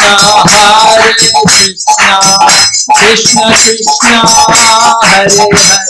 Hare Krishna, Krishna Krishna, Hare Hare,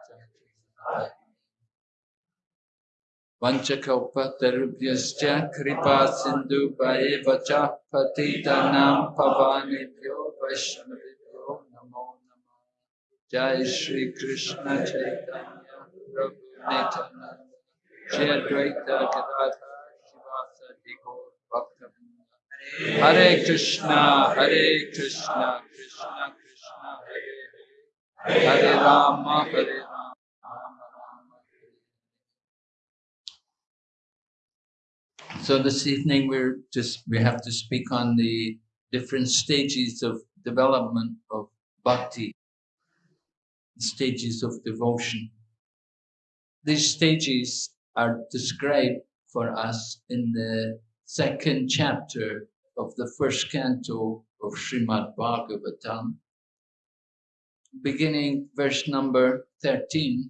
Vanchakalpatarubhyascha kripa sindhu vacha patitanam pavanebhyo vaishnavibhyo namo namah Jai Shri Krishna Chaitanya Prabhu Nityananda. Shri Advaita Gadadhar Shrivasadi Gaur Bhaktavinda Hare Krishna Hare Krishna Krishna Krishna Hare Hare. Hare Rama Hare So this evening we're just we have to speak on the different stages of development of bhakti, stages of devotion. These stages are described for us in the second chapter of the first canto of Srimad Bhagavatam, beginning verse number 13,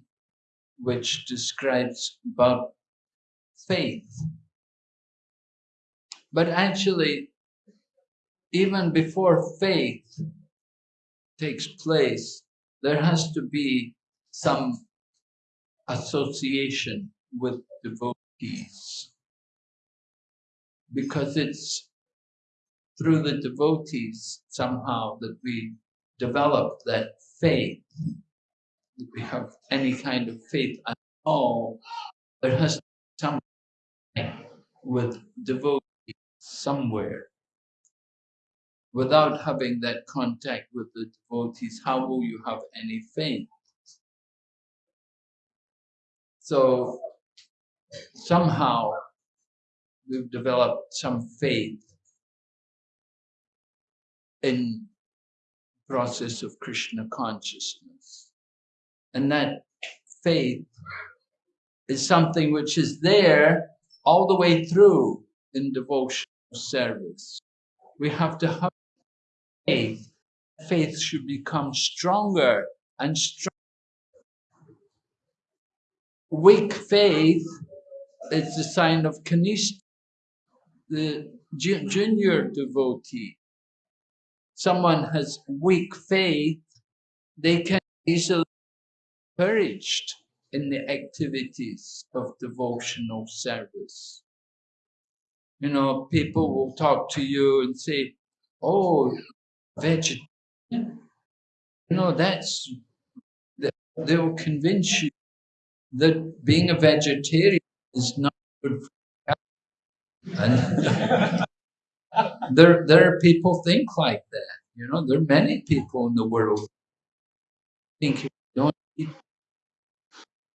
which describes about faith. But actually, even before faith takes place, there has to be some association with devotees. Because it's through the devotees somehow that we develop that faith, that we have any kind of faith at all. There has to be some with devotees somewhere. Without having that contact with the devotees, how will you have any faith? So somehow we've developed some faith in process of Krishna consciousness. And that faith is something which is there all the way through in devotional service. we have to have faith. Faith should become stronger and stronger. Weak faith is the sign of Kanishta, the junior devotee. Someone has weak faith, they can easily be encouraged in the activities of devotional service. You know, people will talk to you and say, Oh, vegetarian. You know, that's, they- they'll convince you that being a vegetarian is not good for health. And there, there are people think like that. You know, there are many people in the world think you don't eat,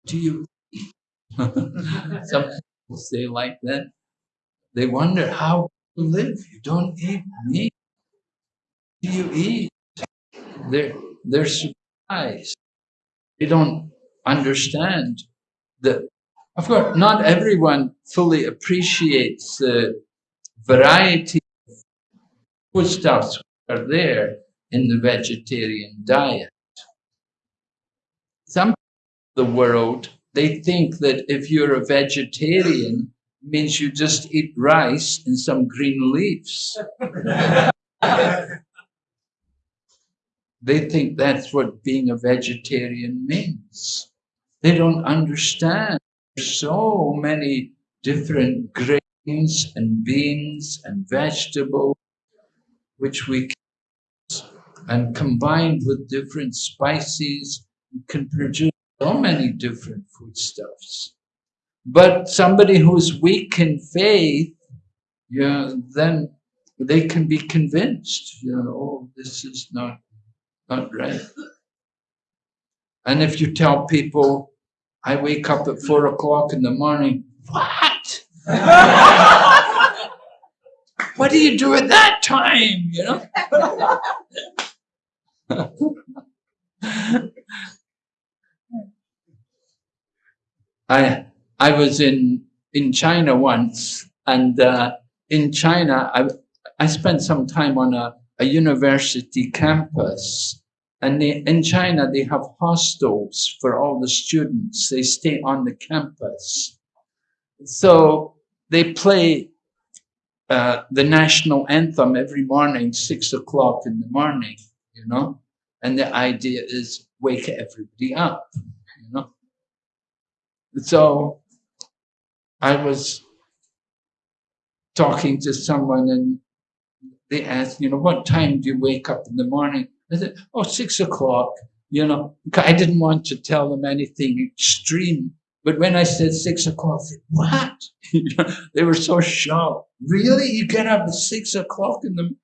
do you eat? Some people say like that. They wonder how you live. You don't eat meat. Do you eat? They're, they're surprised. They don't understand that, of course, not everyone fully appreciates the variety of foodstuffs that are there in the vegetarian diet. Some the world, they think that if you're a vegetarian, means you just eat rice and some green leaves. They think that's what being a vegetarian means. They don't understand. So many different grains and beans and vegetables which we can, and combined with different spices, we can produce so many different foodstuffs. But somebody who's weak in faith, yeah, then they can be convinced, you know, oh, this is not not right. And if you tell people, I wake up at four o'clock in the morning, what? what do you do at that time? You know? I I was in in China once, and uh, in China I I spent some time on a, a university campus, and they, in China they have hostels for all the students. They stay on the campus, so they play uh, the national anthem every morning, six o'clock in the morning. You know, and the idea is wake everybody up. You know. So I was talking to someone and they asked, you know, what time do you wake up in the morning? I said, oh, six o'clock, you know. I didn't want to tell them anything extreme. But when I said six o'clock, what? they were so shocked. Really? You get up at six o'clock in the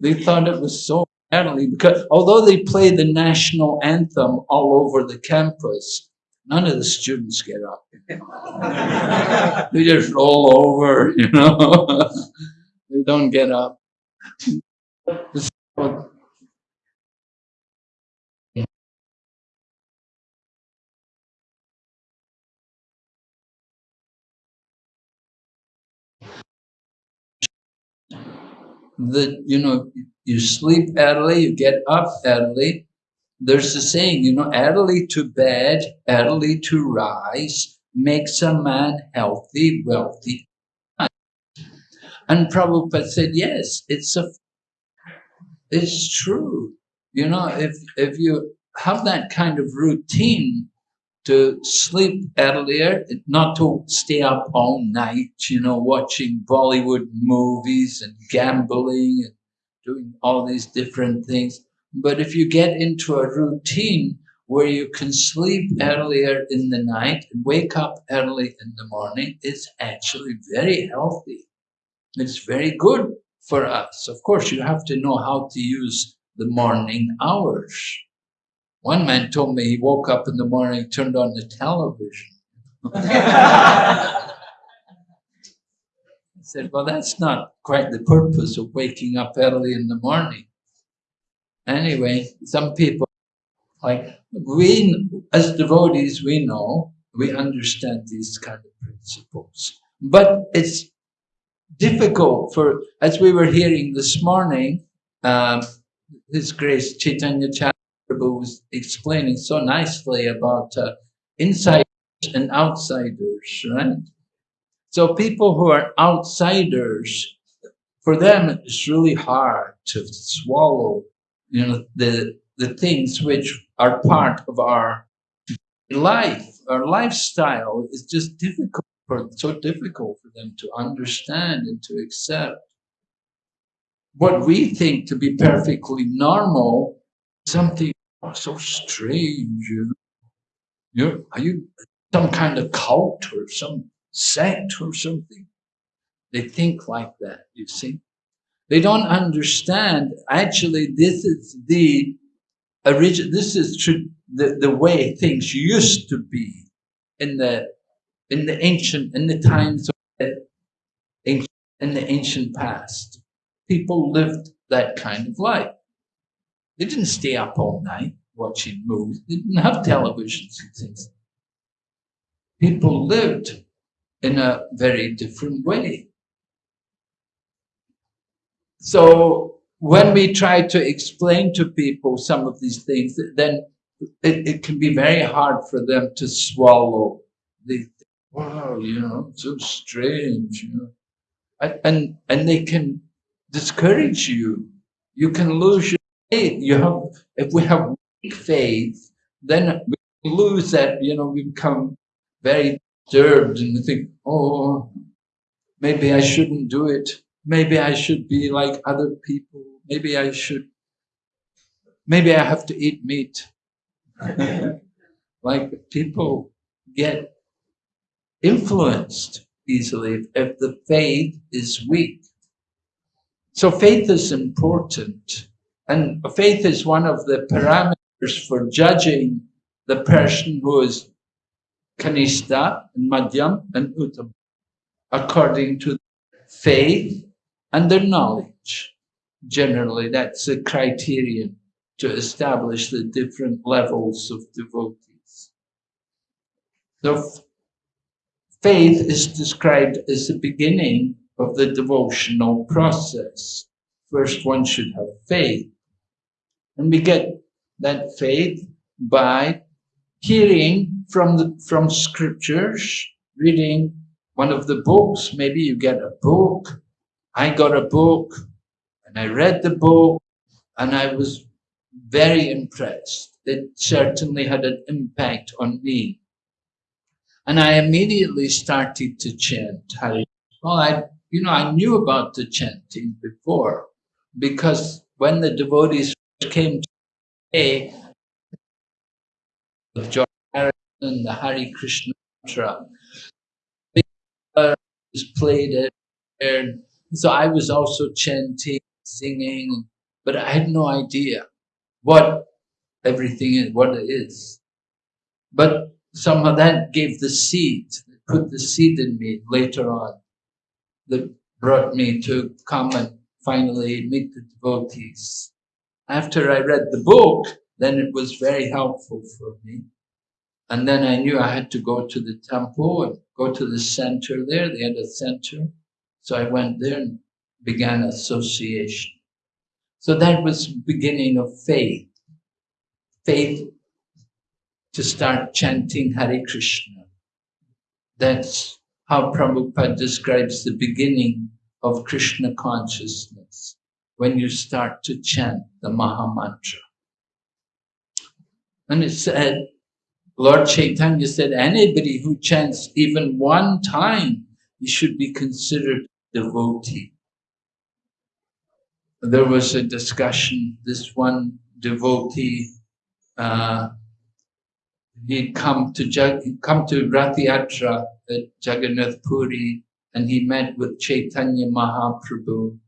They thought it was so early because although they play the national anthem all over the campus, none of the students get up. they just roll over, you know. they don't get up. So, that you know you sleep early you get up early there's a saying you know early to bed early to rise makes a man healthy wealthy and Prabhupada said yes it's a it's true you know if if you have that kind of routine to sleep earlier, not to stay up all night, you know, watching Bollywood movies and gambling and doing all these different things. But if you get into a routine where you can sleep earlier in the night and wake up early in the morning, it's actually very healthy. It's very good for us. Of course, you have to know how to use the morning hours. One man told me he woke up in the morning, turned on the television. I said, well, that's not quite the purpose of waking up early in the morning. Anyway, some people, like we, as devotees, we know, we understand these kind of principles. But it's difficult for, as we were hearing this morning, um, His Grace Chaitanya Prabhu was explaining so nicely about uh, insiders and outsiders, right? So people who are outsiders, for them, it's really hard to swallow, you know, the the things which are part of our life, our lifestyle is just difficult for so difficult for them to understand and to accept. What we think to be perfectly normal, something so strange. You know? You're, are you some kind of cult or some sect or something? They think like that, you see. They don't understand, actually, this is the origin, this is the, the way things used to be in the, in the ancient, in the times of the ancient, in the ancient past. People lived that kind of life. They didn't stay up all night watching movies. They didn't have televisions and things. People lived in a very different way. So when we try to explain to people some of these things, then it, it can be very hard for them to swallow. They wow, you know, so strange, you know. And, and, and they can discourage you. You can lose your faith. You have, if we have weak faith, then we lose that, you know, we become very disturbed and we think, oh, maybe I shouldn't do it. Maybe I should be like other people. Maybe I should, maybe I have to eat meat. like people get influenced easily if the faith is weak. So faith is important. And faith is one of the parameters for judging the person who is kanishta and madhyam and uttam according to faith and their knowledge. Generally, that's a criterion to establish the different levels of devotees. The faith is described as the beginning of the devotional process. First, one should have faith. And we get that faith by hearing from the, from scriptures, reading one of the books. Maybe you get a book. I got a book and I read the book and I was very impressed. It certainly had an impact on me. And I immediately started to chant Hare. Well, I, you know, I knew about the chanting before because when the devotees came to me, of George Harrison, the Hare Krishna mantra, uh, was played it, and so I was also chanting, singing, but I had no idea what everything is, what it is. But somehow that gave the seed, put the seed in me later on, that brought me to come and finally meet the devotees. After I read the book, then it was very helpful for me. And then I knew I had to go to the temple and go to the center there. They had a center. So I went there and began association. So that was beginning of faith. Faith to start chanting Hare Krishna. That's how Prabhupada describes the beginning of Krishna consciousness, when you start to chant the Maha Mantra. And it said, Lord Chaitanya said, anybody who chants even one time, he should be considered devotee. There was a discussion, this one devotee uh, he'd come to Jag, come to Rath at Jagannath Puri and he met with Chaitanya Mahaprabhu.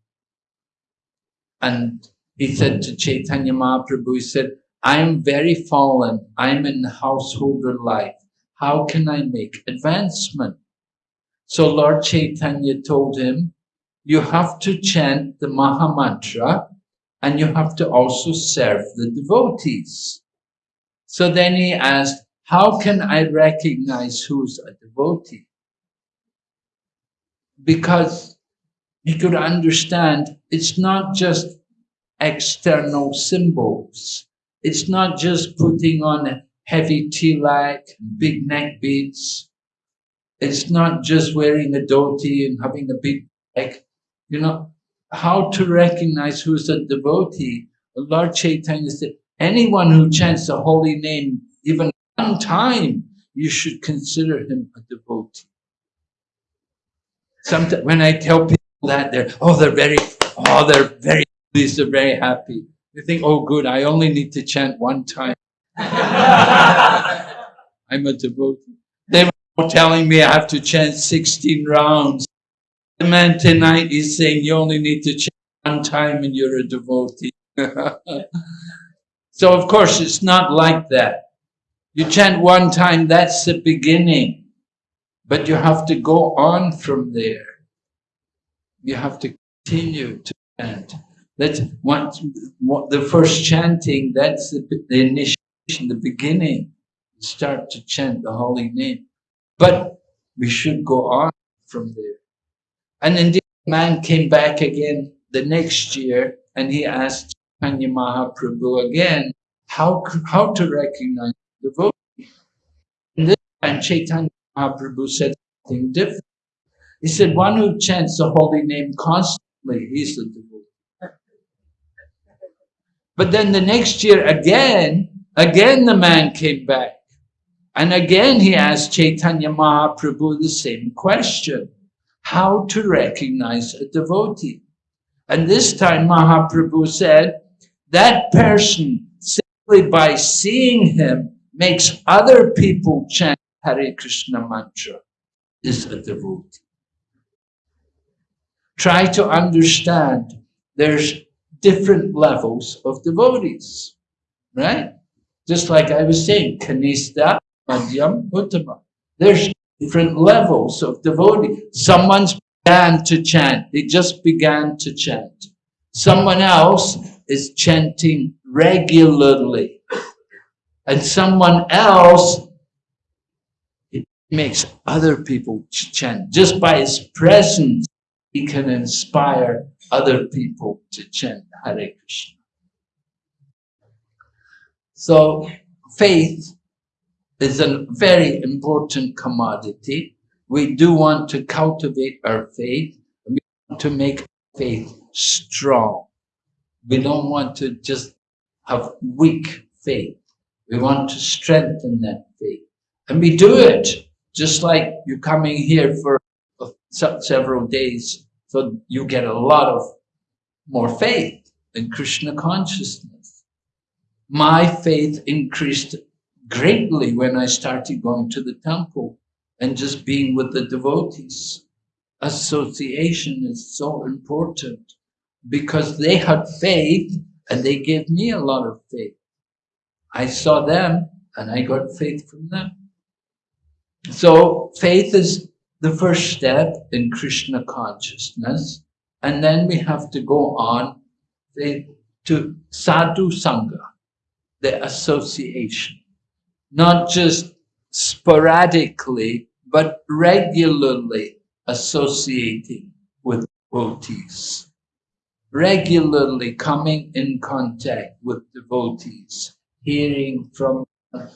And he said to Chaitanya Mahaprabhu, he said, I'm very fallen. I'm in householder life. How can I make advancement? So Lord Chaitanya told him, you have to chant the Maha Mantra and you have to also serve the devotees. So then he asked, how can I recognize who's a devotee? Because he could understand it's not just external symbols. It's not just putting on a heavy tilak, big neck beads. It's not just wearing a dhoti and having a big neck. You know, how to recognize who's a devotee. Lord Chaitanya said, anyone who chants the holy name even one time, you should consider him a devotee. Sometimes when I tell people that, they're, oh, they're very, oh, they're very pleased, they're very happy. They think, oh, good, I only need to chant one time. I'm a devotee. Telling me I have to chant 16 rounds. The man tonight is saying you only need to chant one time and you're a devotee. so of course it's not like that. You chant one time, that's the beginning. But you have to go on from there. You have to continue to chant. That's what, what the first chanting, that's the, the initiation, the beginning. Start to chant the holy name. But we should go on from there. And indeed, the man came back again the next year and he asked Chaitanya Mahaprabhu again how, how to recognize the devotee. And this time Chaitanya Mahaprabhu said something different. He said, one who chants the holy name constantly, he's the devotee. But then the next year again, again the man came back. And again he asked Chaitanya Mahaprabhu the same question how to recognize a devotee. And this time Mahaprabhu said, that person simply by seeing him makes other people chant Hare Krishna mantra is a devotee. Try to understand there's different levels of devotees, right? Just like I was saying, Kanishta, Madhyam, Uttama. There's different levels of devotee. Someone's began to chant. They just began to chant. Someone else is chanting regularly. And someone else it makes other people chant. Just by his presence, he can inspire other people to chant Hare Krishna. So faith is a very important commodity. We do want to cultivate our faith. We want to make faith strong. We don't want to just have weak faith. We want to strengthen that faith. And we do it just like you're coming here for several days. So you get a lot of more faith in Krishna consciousness. My faith increased greatly when I started going to the temple and just being with the devotees. Association is so important because they had faith and they gave me a lot of faith. I saw them and I got faith from them. So faith is the first step in Krishna consciousness. And then we have to go on to sadhu sangha, the association not just sporadically, but regularly associating with devotees, regularly coming in contact with devotees, hearing from them.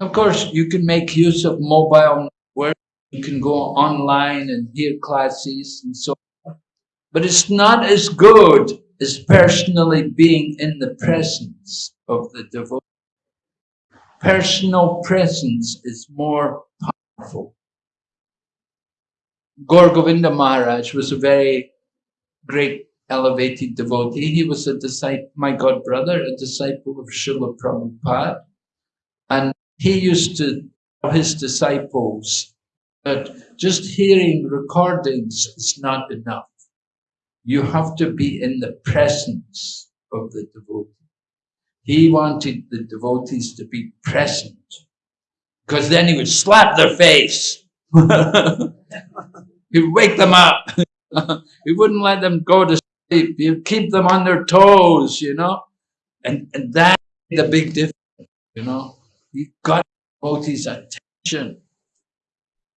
Of course, you can make use of mobile work. You can go online and hear classes and so on. But it's not as good as personally being in the presence of the devotee personal presence is more powerful. Gaur Govinda Maharaj was a very great elevated devotee. He was a disciple, my god brother, a disciple of Srila Prabhupada. And he used to tell his disciples that just hearing recordings is not enough. You have to be in the presence of the devotee. He wanted the devotees to be present because then he would slap their face. He'd wake them up. he wouldn't let them go to sleep. He'd keep them on their toes, you know. And, and that's the big difference, you know. He got devotees' attention.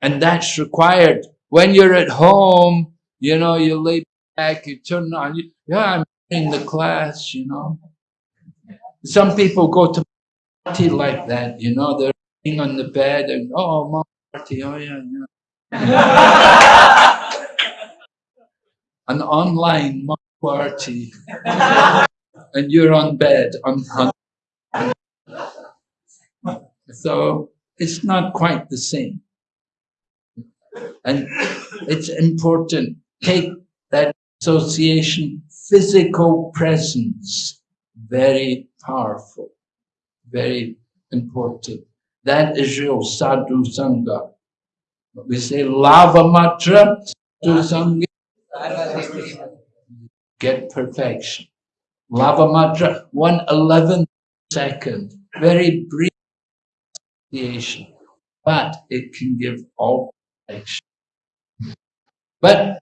And that's required. When you're at home, You know, you lay back, you turn on, you, yeah, I'm in the class, you know. Some people go to party like that, you know, they're laying on the bed and, oh, mom party, oh yeah, yeah. An online mom party. and you're on bed on, on so it's not quite the same. And it's important, take that association, physical presence, very powerful, very important. That is your sadhu sangha. We say lava matra, sadhu sangha, get perfection. Lava matra, one eleventh second, very brief but it can give all perfection. But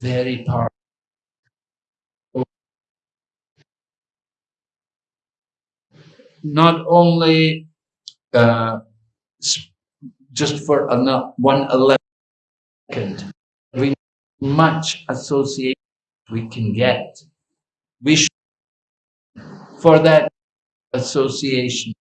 very powerful. Not only uh, just for one eleventh, we much association we can get. We should, for that association.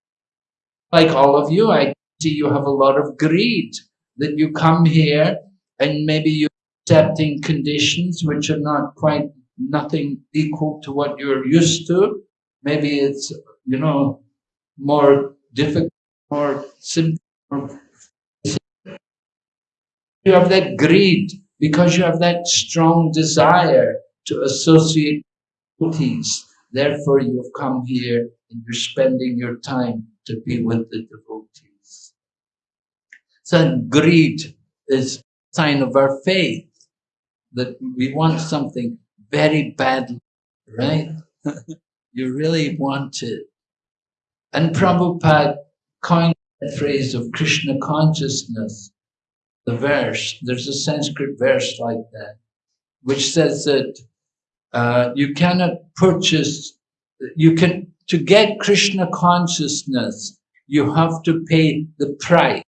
Like all of you, I see you have a lot of greed that you come here and maybe you're accepting conditions which are not quite nothing equal to what you're used to. Maybe it's, you know, more difficult, more simple. You have that greed because you have that strong desire to associate devotees. Therefore, you've come here and you're spending your time to be with the devotees. So greed is sign of our faith that we want something very badly, right? you really want it. And Prabhupada coined the phrase of Krishna consciousness, the verse, there's a Sanskrit verse like that, which says that uh, you cannot purchase, you can, to get Krishna consciousness, you have to pay the price.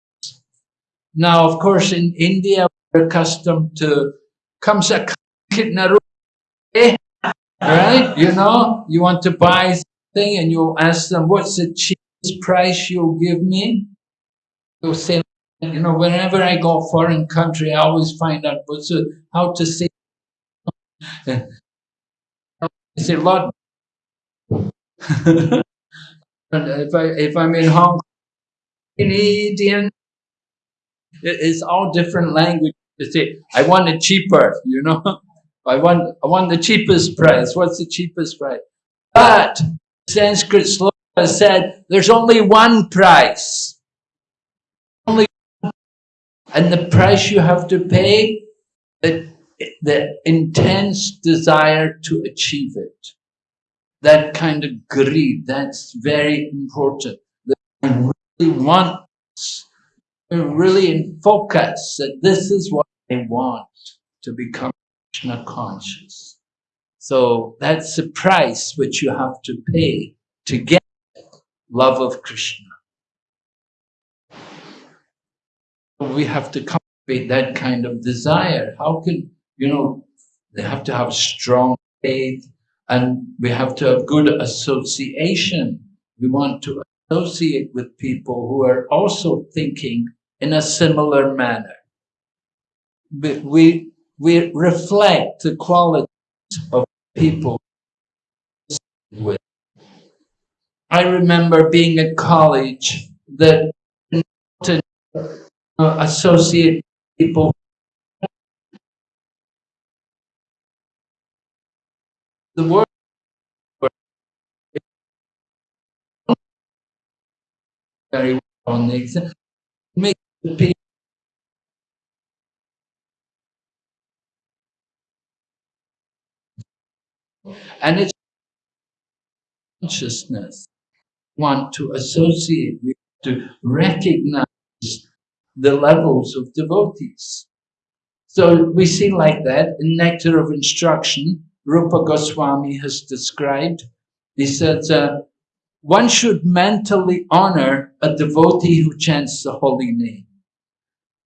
Now, of course, in India, we're accustomed to kamsa right? You know, you want to buy something and you ask them, what's the cheapest price you'll give me? They'll say, you know, whenever I go foreign country, I always find out what's how to say I say, Lord, if I if I'm in Hong Kong, Canadian, it's all different language. To say, I want it cheaper, you know. I want I want the cheapest price. What's the cheapest price? But Sanskrit sloka said there's only one price. Only and the price you have to pay the the intense desire to achieve it. That kind of greed, that's very important. That I really want, really in focus that this is what I want to become Krishna conscious. So that's the price which you have to pay to get love of Krishna. We have to cultivate that kind of desire. How can you know, they have to have strong faith and we have to have good association. We want to associate with people who are also thinking in a similar manner. We, we reflect the qualities of people with. I remember being at college that to associate people the word very well on the exam. And it's consciousness want to associate with to recognize the levels of devotees. So we see like that in Nectar of Instruction, Rupa Goswami has described. He says, uh, one should mentally honor a devotee who chants the holy name.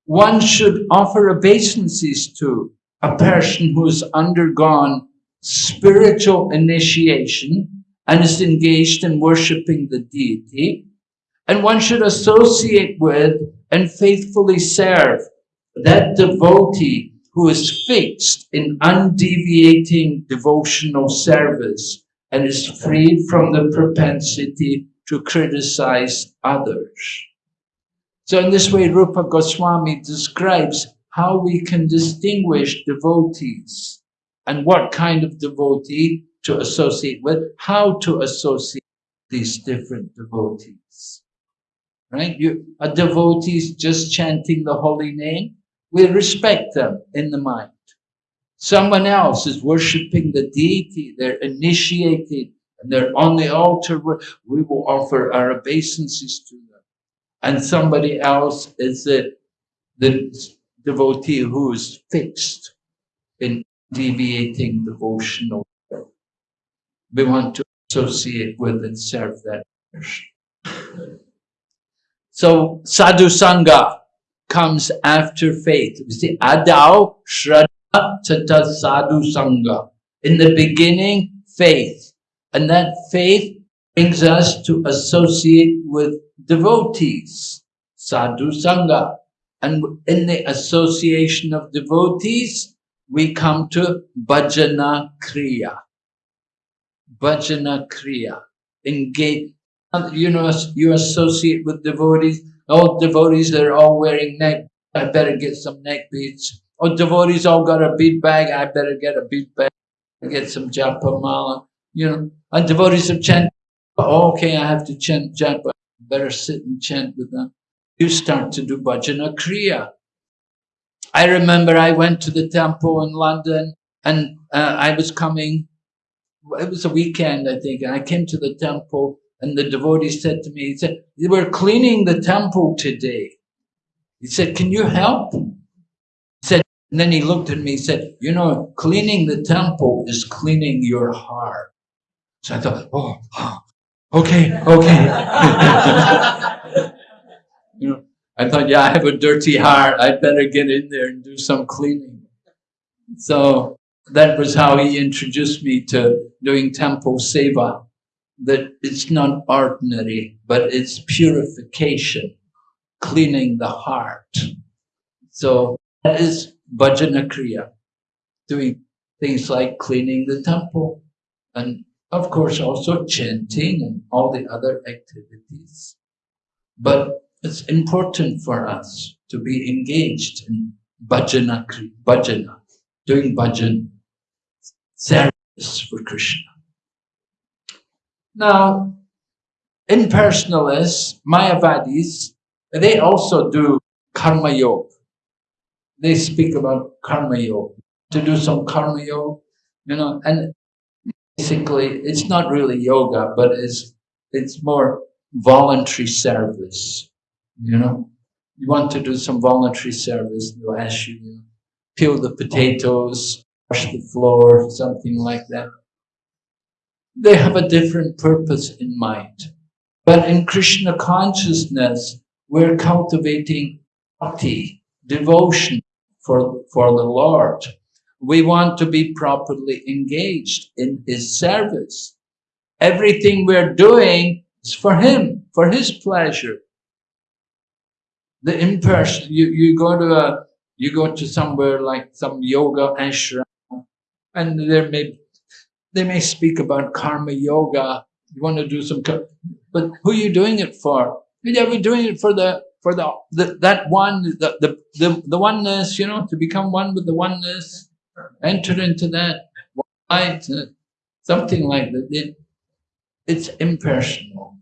One should offer obeisances to a person who has undergone spiritual initiation and is engaged in worshipping the deity. And one should associate with and faithfully serve that devotee who is fixed in undeviating devotional service and is freed from the propensity to criticize others. So in this way, Rupa Goswami describes how we can distinguish devotees and what kind of devotee to associate with, how to associate these different devotees. Right? You, a devotee is just chanting the holy name we respect them in the mind. Someone else is worshipping the deity, they're initiated, and they're on the altar, we will offer our obeisances to them. And somebody else is the, the devotee who is fixed in deviating devotional. We want to associate with and serve that person. So, sadhu sangha, comes after faith. We see Adau Shraddha Tata Sadhu Sangha. In the beginning, faith. And that faith brings us to associate with devotees, Sadhu Sangha. And in the association of devotees, we come to Bhajana Kriya. Bhajana Kriya. Engage. You know, you associate with devotees, all devotees, they're all wearing neck. I better get some neck beads. Oh, devotees all got a bead bag. I better get a bead bag. I get some japa mala. You know, and devotees have chant. Oh, okay, I have to chant japa. Better sit and chant with them. You start to do bhajana kriya. I remember I went to the temple in London and uh, I was coming, it was a weekend, I think, and I came to the temple and the devotee said to me, he said, we're cleaning the temple today. He said, can you help? He said, and then he looked at me, he said, you know, cleaning the temple is cleaning your heart. So I thought, oh, okay, okay. you know, I thought, yeah, I have a dirty heart. I'd better get in there and do some cleaning. So that was how he introduced me to doing temple seva that it's not ordinary, but it's purification, cleaning the heart. So that is bhajana kriya, doing things like cleaning the temple, and of course also chanting and all the other activities. But it's important for us to be engaged in bhajana, bhajana, doing bhajan, service for Krishna. Now, impersonalists, Mayavadis, they also do karma yoga. They speak about karma yoga, to do some karma yoga, you know, and basically it's not really yoga, but it's, it's more voluntary service, you know. You want to do some voluntary service, they'll ask you, peel the potatoes, wash the floor, something like that they have a different purpose in mind. But in Krishna consciousness, we're cultivating bhakti, devotion for, for the Lord. We want to be properly engaged in His service. Everything we're doing is for Him, for His pleasure. The impersonal, you, you go to a, you go to somewhere like some yoga ashram, and there may they may speak about karma yoga. You want to do some, but who are you doing it for? Yeah, we're doing it for the for the, the that one the, the the the oneness. You know, to become one with the oneness, enter into that light, uh, something like that. It, it's impersonal.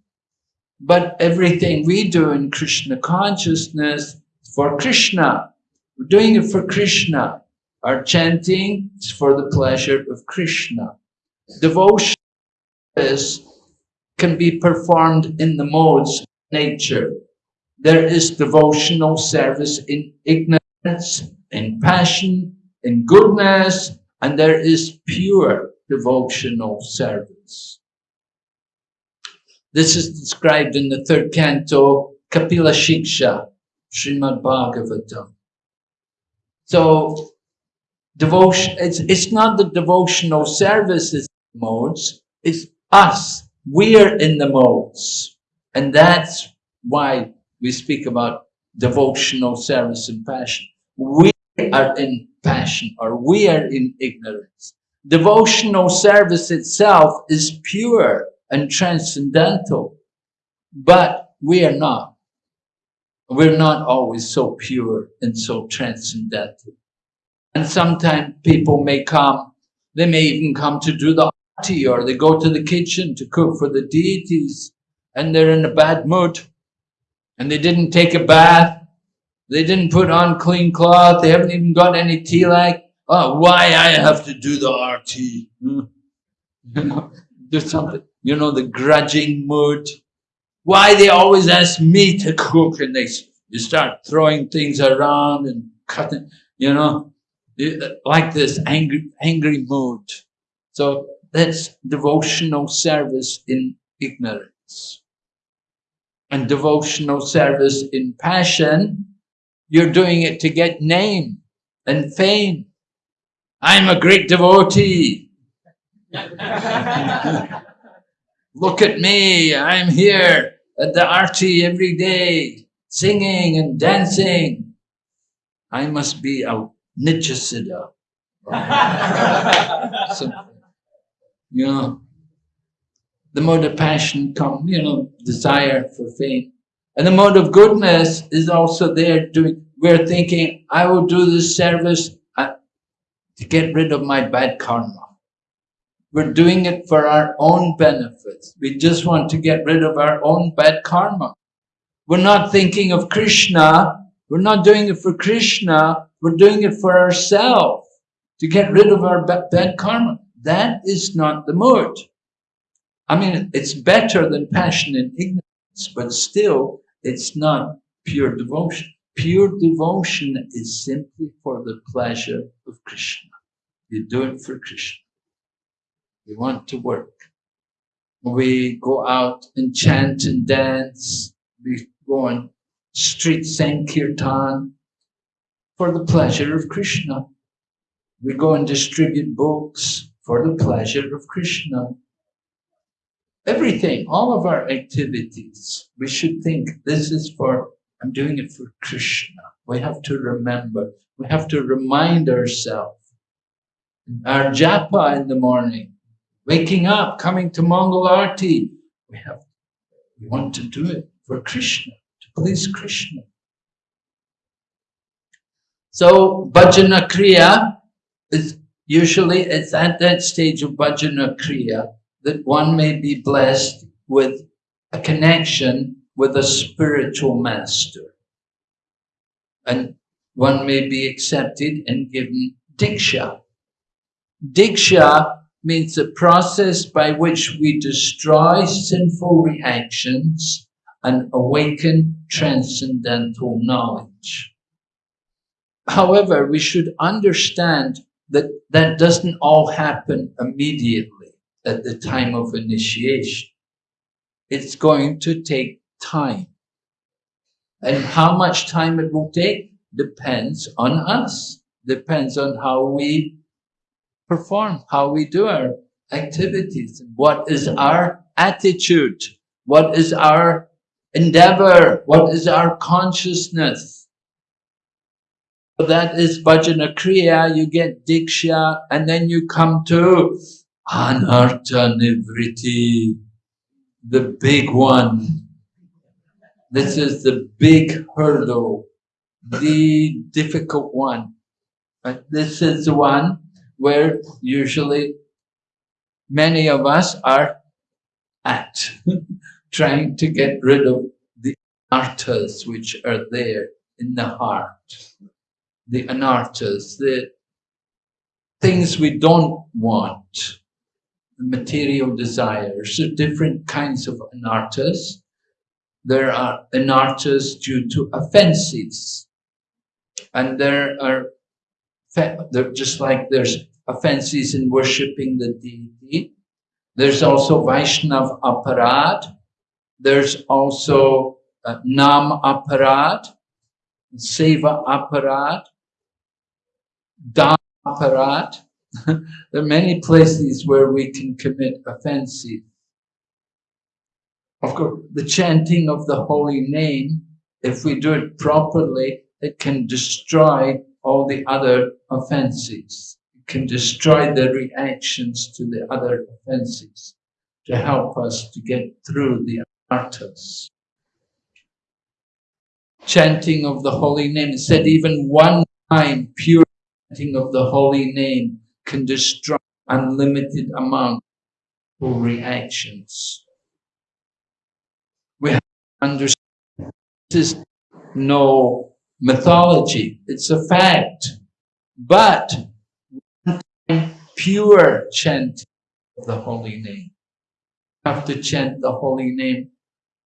But everything we do in Krishna consciousness for Krishna. We're doing it for Krishna. Our chanting is for the pleasure of Krishna. Devotion is, can be performed in the modes of nature. There is devotional service in ignorance, in passion, in goodness, and there is pure devotional service. This is described in the third canto, Kapila Shiksha, Srimad Bhagavatam. So, devotion, it's, it's not the devotional services modes, it's us. We're in the modes. And that's why we speak about devotional service and passion. We are in passion or we are in ignorance. Devotional service itself is pure and transcendental, but we are not. We're not always so pure and so transcendental. And sometimes people may come, they may even come to do the arti or they go to the kitchen to cook for the deities and they're in a bad mood and they didn't take a bath they didn't put on clean cloth. They haven't even got any tilak. Oh, why I have to do the arti? You know, do something. You know, the grudging mood. Why they always ask me to cook and they you start throwing things around and cutting, you know, like this angry, angry mood. So that's devotional service in ignorance. And devotional service in passion you're doing it to get name and fame. I'm a great devotee. Look at me. I'm here at the arti every day, singing and dancing. I must be a Nityasiddha. so, you know, the mode of passion come, you know, desire for fame. And the mode of goodness is also there doing, we're thinking, I will do this service uh, to get rid of my bad karma. We're doing it for our own benefits. We just want to get rid of our own bad karma. We're not thinking of Krishna. We're not doing it for Krishna. We're doing it for ourselves to get rid of our bad karma. That is not the mood. I mean, it's better than passion and ignorance, but still it's not pure devotion. Pure devotion is simply for the pleasure of Krishna. You do it for Krishna. We want to work. We go out and chant and dance. We go on street sankirtan for the pleasure of Krishna. We go and distribute books for the pleasure of Krishna. Everything, all of our activities, we should think this is for, I'm doing it for Krishna. We have to remember, we have to remind ourselves. Our japa in the morning, waking up, coming to Mangal Arti, we have, we want to do it for Krishna, to please Krishna. So bhajana kriya is usually it's at that stage of bhajana kriya that one may be blessed with a connection with a spiritual master. And one may be accepted and given diksha. Diksha means the process by which we destroy sinful reactions and awaken transcendental knowledge. However, we should understand that that doesn't all happen immediately at the time of initiation. It's going to take time. And how much time it will take depends on us, depends on how we perform, how we do our activities, what is our attitude, what is our endeavor, what is our consciousness. So that is bhajana kriya, you get diksha, and then you come to Anartha Nivriti, the big one. This is the big hurdle, the difficult one. But this is the one where usually many of us are at, trying to get rid of the anarthas which are there in the heart. The anarthas, the things we don't want material desires. Different kinds of anarthas. There are anarthas due to offenses. And there are, just like there's offenses in worshipping the deity. There's also Vaishnav Aparad. There's also uh, Nam Aparad, Seva Aparad, Dham Aparad. there are many places where we can commit offenses. Of course, the chanting of the holy name, if we do it properly, it can destroy all the other offenses. It can destroy the reactions to the other offenses to help us to get through the arthas. Chanting of the holy name, said even one time pure chanting of the holy name can destroy unlimited amount of reactions. We have to understand this is no mythology, it's a fact. But pure chant of the holy name. You have to chant the holy name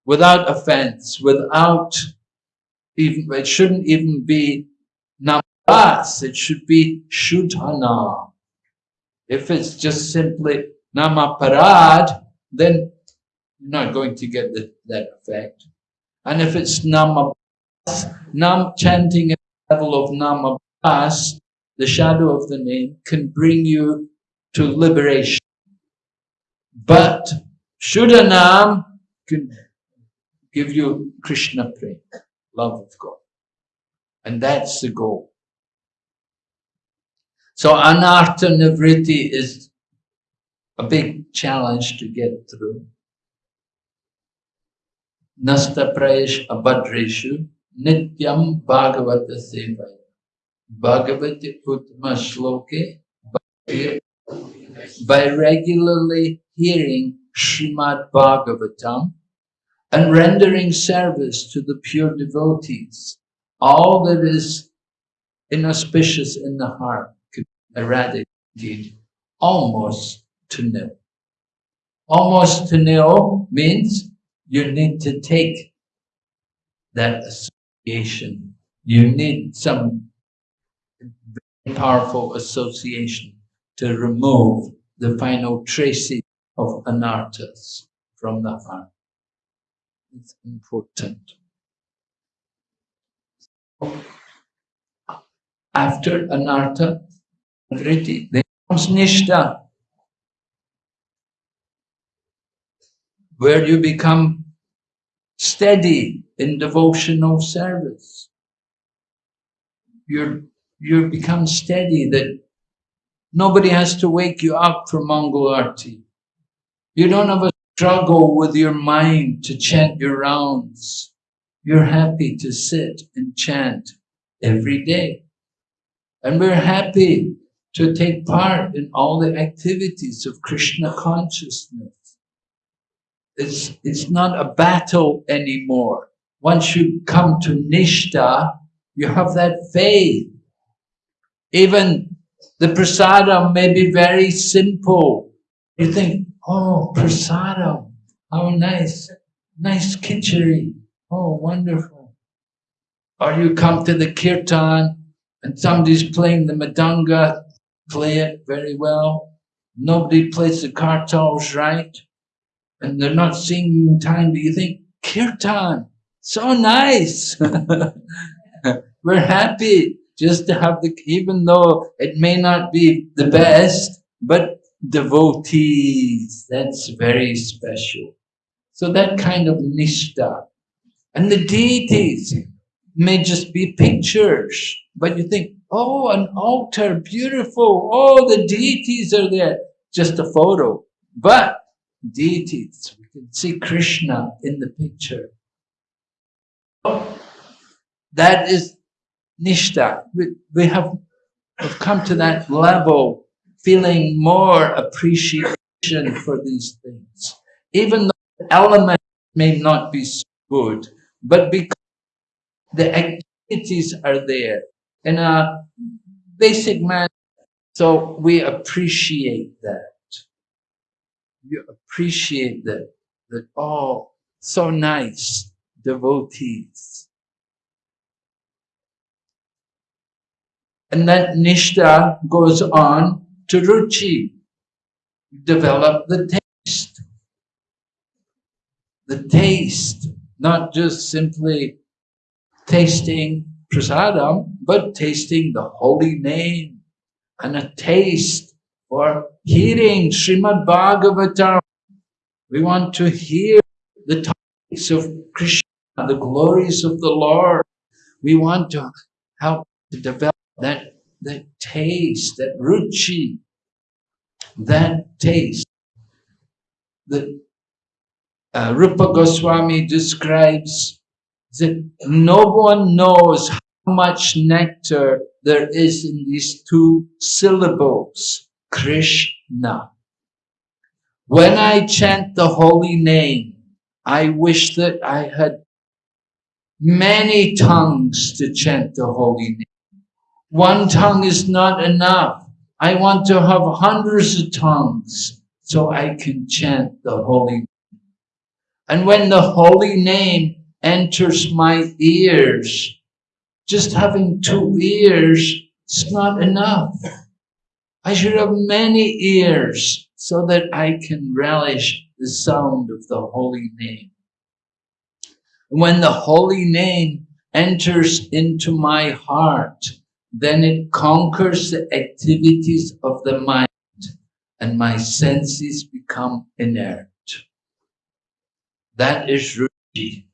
without offense, without even, it shouldn't even be namas, it should be shuddhana. If it's just simply namaparad, then you're not going to get the, that effect. And if it's namabas, nam chanting at the level of namabas, the shadow of the name can bring you to liberation. But Shuddhanam can give you Krishna prema, love of God. And that's the goal. So anartha nivritti is a big challenge to get through. Nasta prayesh abhadreshu nityam bhagavata sevaya. Bhagavati uttama shloke by regularly hearing Srimad Bhagavatam and rendering service to the pure devotees, all that is inauspicious in the heart eradicated almost to nil. Almost to nil means you need to take that association. You need some very powerful association to remove the final traces of anarthas from the heart. It's important. After Then comes Nishta, where you become steady in devotional service. You're, you become steady that nobody has to wake you up for Mangal Arti. You don't have a struggle with your mind to chant your rounds. You're happy to sit and chant every day. And we're happy to take part in all the activities of Krishna consciousness. It's, it's not a battle anymore. Once you come to Nishta, you have that faith. Even the prasadam may be very simple. You think, oh, prasadam, how nice, nice kitchery, oh, wonderful. Or you come to the kirtan and somebody's playing the mridanga play it very well. Nobody plays the kartals right. And they're not singing in time, but you think, kirtan, so nice. We're happy just to have the, even though it may not be the best, but devotees, that's very special. So that kind of nishta. And the deities may just be pictures, but you think, Oh, an altar, beautiful. Oh, the deities are there. Just a photo. But deities, we can see Krishna in the picture. That is Nishta. We, we have we've come to that level, feeling more appreciation for these things. Even though the element may not be so good, but because the activities are there, in a basic manner. So we appreciate that. You appreciate that, that, oh, so nice, devotees. And then Nishta goes on to ruchi. Develop the taste. The taste, not just simply tasting prasadam, but tasting the holy name and a taste for hearing Srimad Bhagavatam. We want to hear the topics of Krishna, the glories of the Lord. We want to help to develop that, that taste, that ruchi, that taste. The uh, Rupa Goswami describes that no one knows much nectar there is in these two syllables, Krishna. When I chant the holy name, I wish that I had many tongues to chant the holy name. One tongue is not enough. I want to have hundreds of tongues so I can chant the holy name. And when the holy name enters my ears, just having two ears is not enough. I should have many ears so that I can relish the sound of the holy name. When the holy name enters into my heart, then it conquers the activities of the mind and my senses become inert. That is ruchi.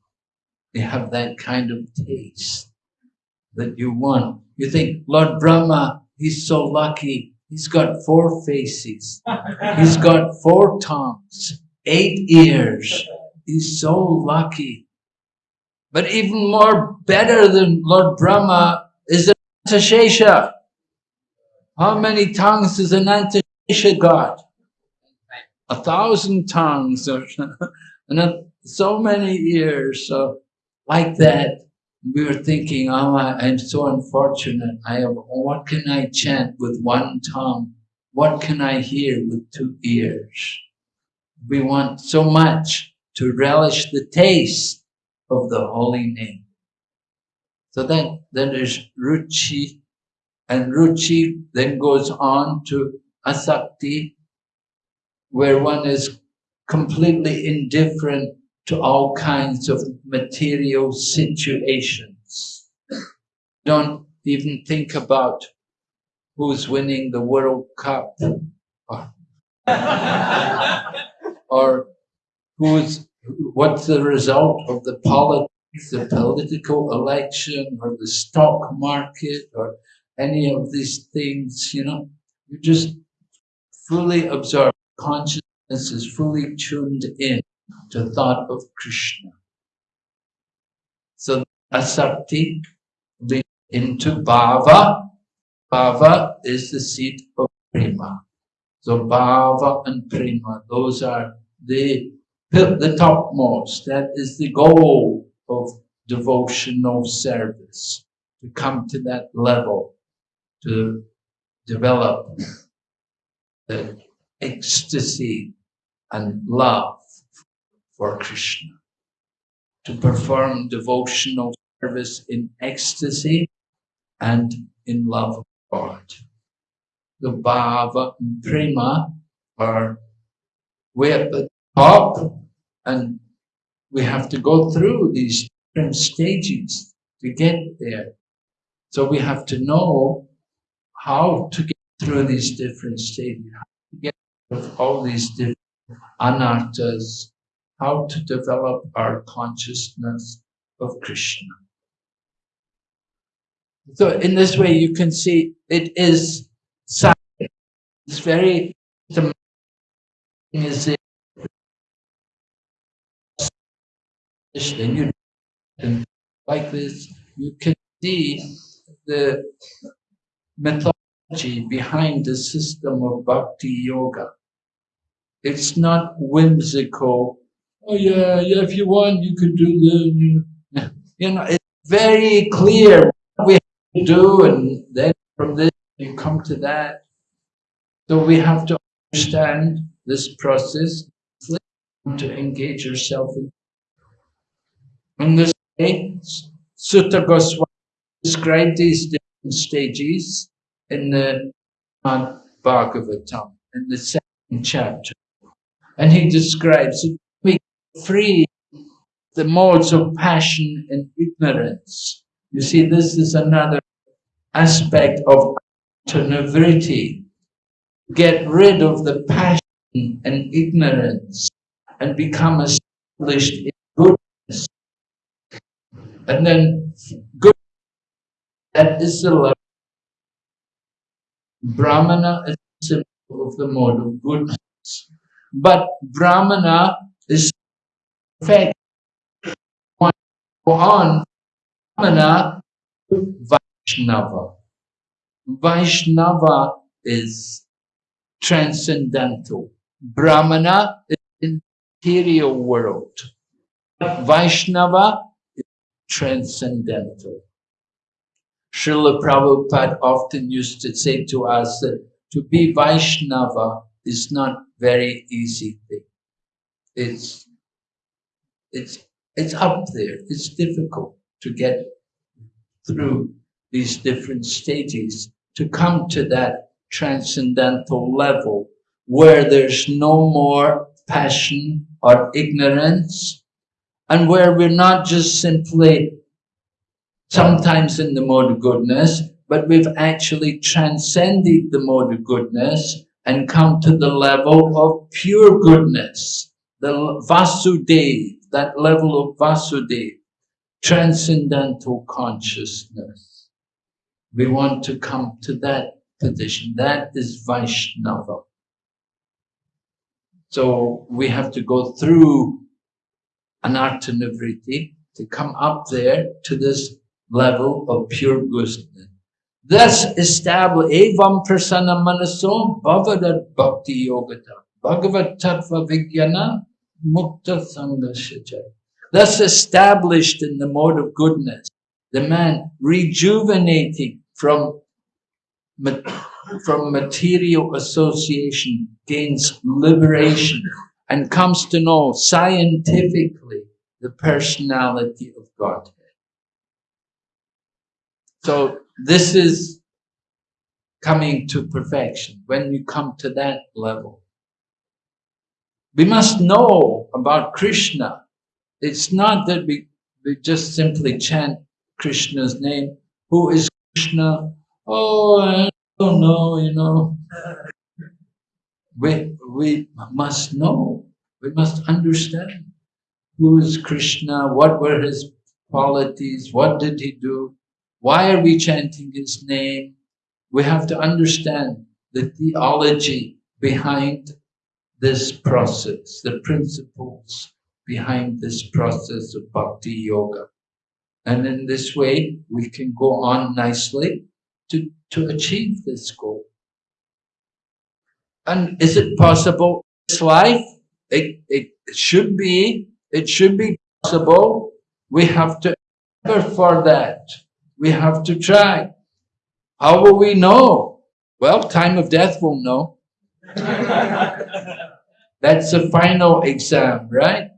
They have that kind of taste that you want. You think, Lord Brahma, he's so lucky. He's got four faces. He's got four tongues, eight ears. He's so lucky. But even more better than Lord Brahma is Anantashesha. How many tongues does Anantashesha got? A thousand tongues, and so many ears. So like that, we were thinking, oh, I'm so unfortunate. I have, what can I chant with one tongue? What can I hear with two ears? We want so much to relish the taste of the holy name. So then, then there's ruchi, and ruchi then goes on to asakti, where one is completely indifferent to all kinds of material situations. Don't even think about who's winning the World Cup. Or, or who's what's the result of the politics, the political election or the stock market or any of these things, you know, you just fully absorb consciousness is fully tuned in to thought of Krishna. So asakti leads into bhava. Bhava is the seat of prema. So bhava and prema, those are the, the topmost. That is the goal of devotional service, to come to that level, to develop the ecstasy and love for Krishna, to perform devotional service in ecstasy and in love of God. The bhava and prema are way at the top and we have to go through these different stages to get there. So we have to know how to get through these different stages, how to get of all these different anarthas, how to develop our consciousness of Krishna. So in this way, you can see it is It's very is it like this, you can see the mythology behind the system of bhakti yoga. It's not whimsical oh yeah, yeah, if you want, you could do the, you know, it's very clear what we have to do, and then from this you come to that. So we have to understand this process to engage yourself in. In this way, Suta Goswami described these different stages in the Bhagavatam in the second chapter. And he describes it. Free the modes of passion and ignorance. You see, this is another aspect of Nivriti. Get rid of the passion and ignorance and become established in goodness. And then good, that is the level. Brahmana is the symbol of the mode of goodness. But Brahmana is perfect. Go on, Brahmana, Vaishnava. Vaishnava is transcendental. Brahmana is material world. Vaishnava is transcendental. Srila Prabhupada often used to say to us that to be Vaishnava is not very easy thing. It's, it's, it's up there. It's difficult to get through these different stages to come to that transcendental level where there's no more passion or ignorance and where we're not just simply sometimes in the mode of goodness, but we've actually transcended the mode of goodness and come to the level of pure goodness, the Vasudev, that level of Vasudev, transcendental consciousness. We want to come to that position. That is Vaishnava. So we have to go through anartha to come up there to this level of pure goodness. Thus establish evam prasana manaso bhavadat bhakti yogata bhagavat tattva vijnana mukta sangashacha. Thus established in the mode of goodness, the man rejuvenating from from material association gains liberation and comes to know scientifically the personality of Godhead. So this is coming to perfection when you come to that level. We must know about Krishna. It's not that we, we just simply chant Krishna's name. Who is Krishna? Oh, I don't know, you know. We, we must know. We must understand who is Krishna, what were his qualities, what did he do, why are we chanting his name? We have to understand the theology behind this process, the principles behind this process of bhakti yoga. And in this way, we can go on nicely to, to achieve this goal. And is it possible this life? It, it should be, it should be possible. We have to effort for that. We have to try. How will we know? Well, time of death will know. That's the final exam, right?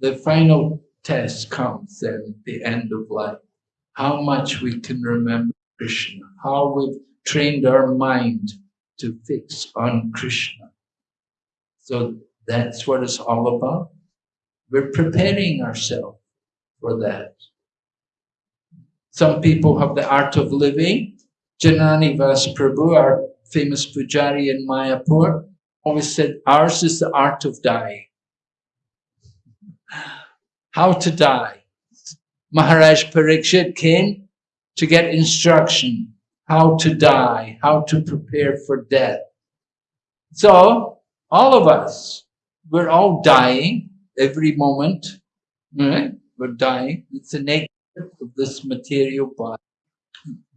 The final test comes at the end of life. How much we can remember Krishna, how we've trained our mind to fix on Krishna. So that's what it's all about. We're preparing ourselves for that. Some people have the art of living. Jananivas Prabhu, our famous pujari in Mayapur, always said, ours is the art of dying. How to die. Maharaj Parikshit came to get instruction, how to die, how to prepare for death. So, all of us, we're all dying every moment, right? We're dying. It's a nature of this material body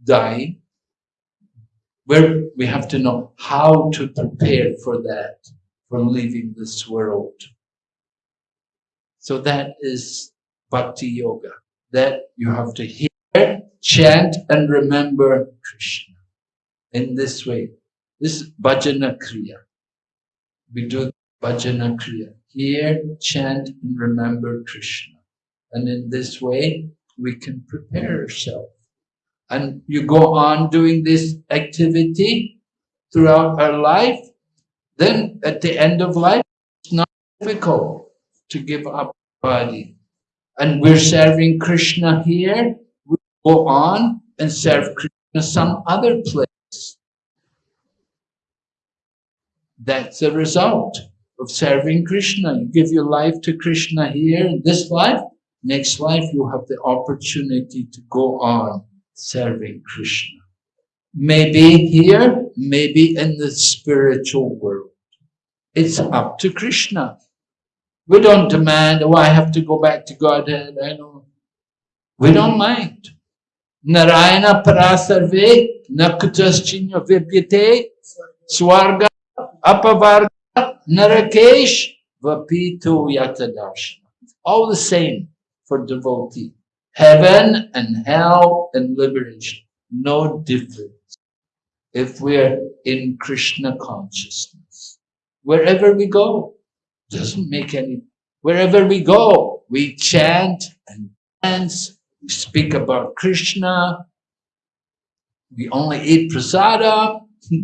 dying, where we have to know how to prepare for that, for leaving this world. So that is bhakti yoga, that you have to hear, chant, and remember Krishna in this way. This is bhajana kriya. We do bhajana kriya. Hear, chant, and remember Krishna. And in this way, we can prepare ourselves. And you go on doing this activity throughout our life, then at the end of life, it's not difficult to give up body. And we're serving Krishna here, we go on and serve Krishna some other place. That's the result of serving Krishna. You give your life to Krishna here this life, next life you have the opportunity to go on serving Krishna. Maybe here, maybe in the spiritual world. It's up to Krishna. We don't demand, oh, I have to go back to Godhead. I know. We don't mind. Narayana parasarve nakutaschinya vidyate swarga apavarga narakesh vapito yatadarshana. All the same for devotee. Heaven and hell and liberation. No difference. If we're in Krishna consciousness. Wherever we go, doesn't make any, wherever we go, we chant and dance, we speak about Krishna, we only eat prasada,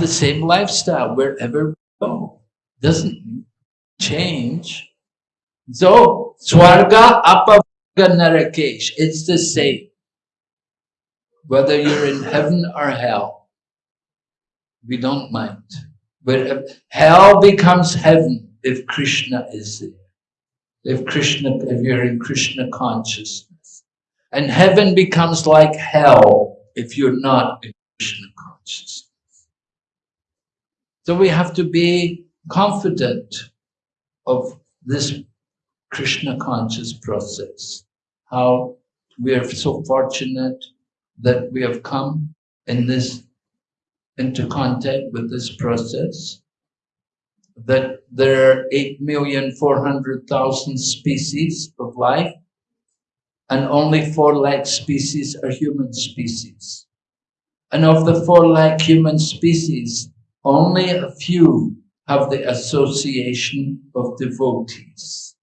the same lifestyle wherever we go. Doesn't change. So, Swarga Apavarga Narakesh, it's the same. Whether you're in heaven or hell, we don't mind. But hell becomes heaven if Krishna is there. If Krishna, if you're in Krishna consciousness. And heaven becomes like hell if you're not in Krishna consciousness. So we have to be confident of this Krishna conscious process. How we are so fortunate that we have come in this into contact with this process that there are 8,400,000 species of life and only 4 lakh species are human species. And of the 4 lakh human species, only a few have the association of devotees.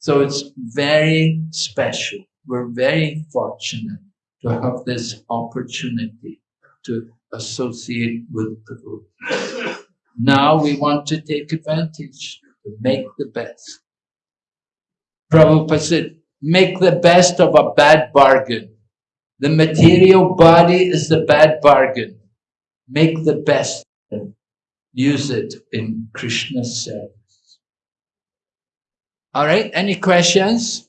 So it's very special. We're very fortunate to have this opportunity to associate with the Buddha. Now we want to take advantage to make the best. Prabhupada said, make the best of a bad bargain. The material body is the bad bargain. Make the best use it in Krishna's service. All right, any questions?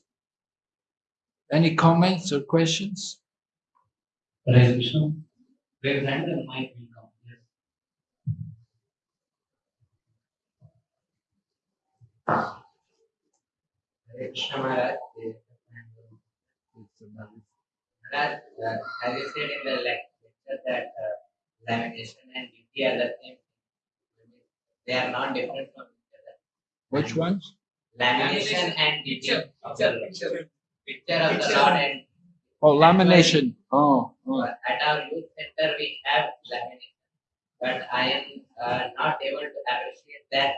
Any comments or questions? Krishna. Where hand and mic will. Yes. As you said in the lecture that uh, lamination and beauty are the same. They are not different from each other. Which ones? Lamination and beauty of the Picture of the Lord and Oh, lamination. Oh, oh. at our youth center we have lamination. But I am uh, not able to appreciate that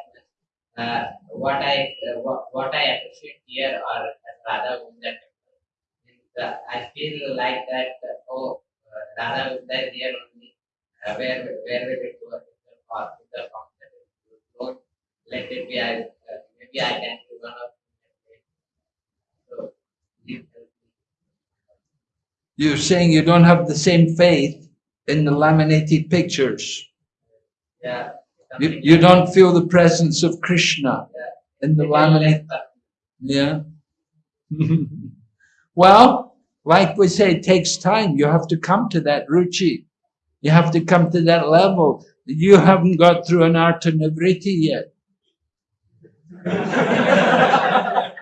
uh, what I uh, what, what I appreciate here or at Radha Gunda temple. Uh, I feel like that uh, oh uh, Radha Gunda here only uh, where where will it go or the concept. Don't let it be. I, I can do one of so please help me. You're saying you don't have the same faith in the laminated pictures. Yeah. You, you don't feel the presence of Krishna in the laminate. Yeah. well, like we say, it takes time. You have to come to that ruchi. You have to come to that level. You haven't got through anartha nivriti yet.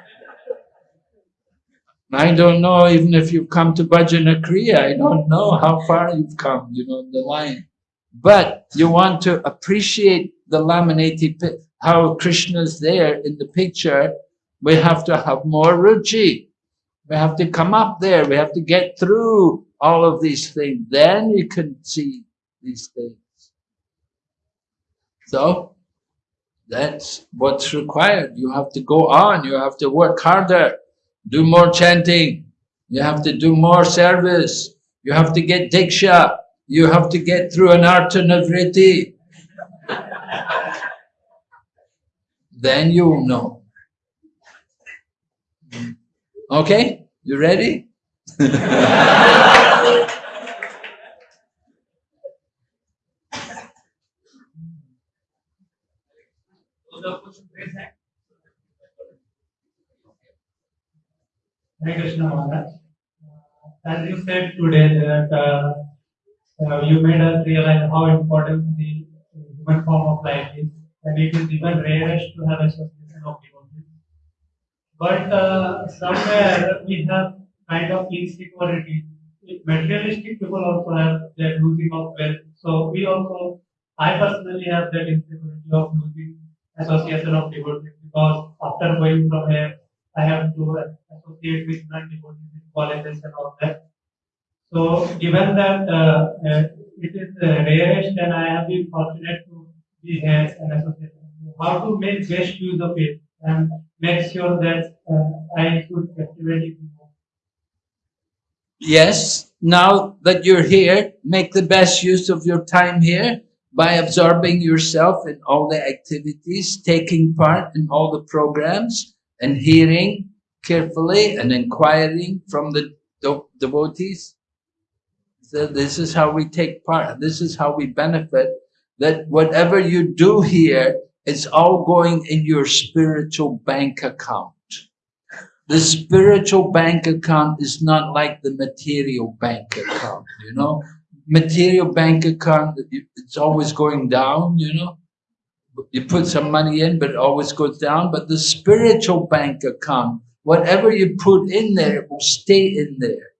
I don't know even if you've come to Bhajana Kriya. I don't know how far you've come, you know, the line. But you want to appreciate the laminated, how Krishna's there in the picture. We have to have more ruchi. We have to come up there. We have to get through all of these things. Then you can see these things. So that's what's required. You have to go on. You have to work harder, do more chanting. You have to do more service. You have to get diksha. You have to get through anartha nivriti. then you'll know. Okay? You ready? Hare Krishna Maharaj. Uh, As you said today that uh, uh, you made us realize how important the human form of life is, and it is even rarest to have a association of devotees. But uh, somewhere we have kind of insecurity. Materialistic people also have that losing of wealth. So we also, I personally have that insecurity of losing association of devotees because after going from here, I have to associate with non-devotees in colleges and all that. So given that uh, uh, it is the rarest and I have been fortunate to be here and associate, how to make best use of it and make sure that uh, I should activate it more. Yes, now that you're here, make the best use of your time here by absorbing yourself in all the activities, taking part in all the programs, and hearing carefully and inquiring from the devotees. So this is how we take part. This is how we benefit. That whatever you do here, it's all going in your spiritual bank account. The spiritual bank account is not like the material bank account, you know. Material bank account, it's always going down, you know you put some money in, but it always goes down. But the spiritual bank account, whatever you put in there, it will stay in there.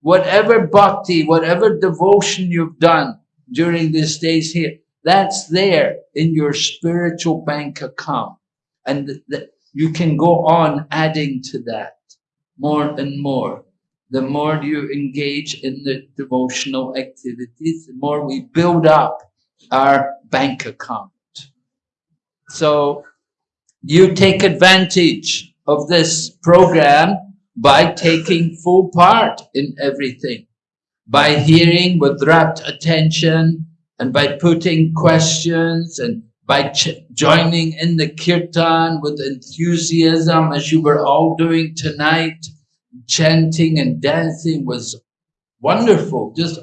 Whatever bhakti, whatever devotion you've done during these days here, that's there in your spiritual bank account. And you can go on adding to that more and more. The more you engage in the devotional activities, the more we build up our bank account. So you take advantage of this program by taking full part in everything, by hearing with rapt attention and by putting questions and by joining in the kirtan with enthusiasm as you were all doing tonight, chanting and dancing was wonderful, just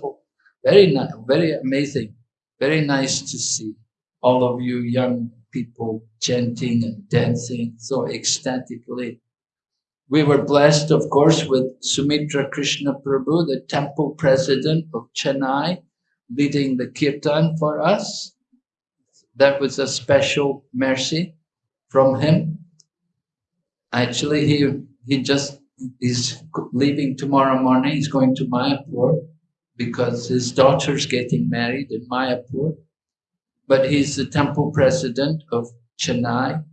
very very amazing, very nice to see all of you young people chanting and dancing so ecstatically. We were blessed, of course, with Sumitra Krishna Prabhu, the temple president of Chennai, leading the kirtan for us. That was a special mercy from him. Actually, he, he just is leaving tomorrow morning. He's going to Mayapur because his daughter's getting married in Mayapur but he's the temple president of Chennai,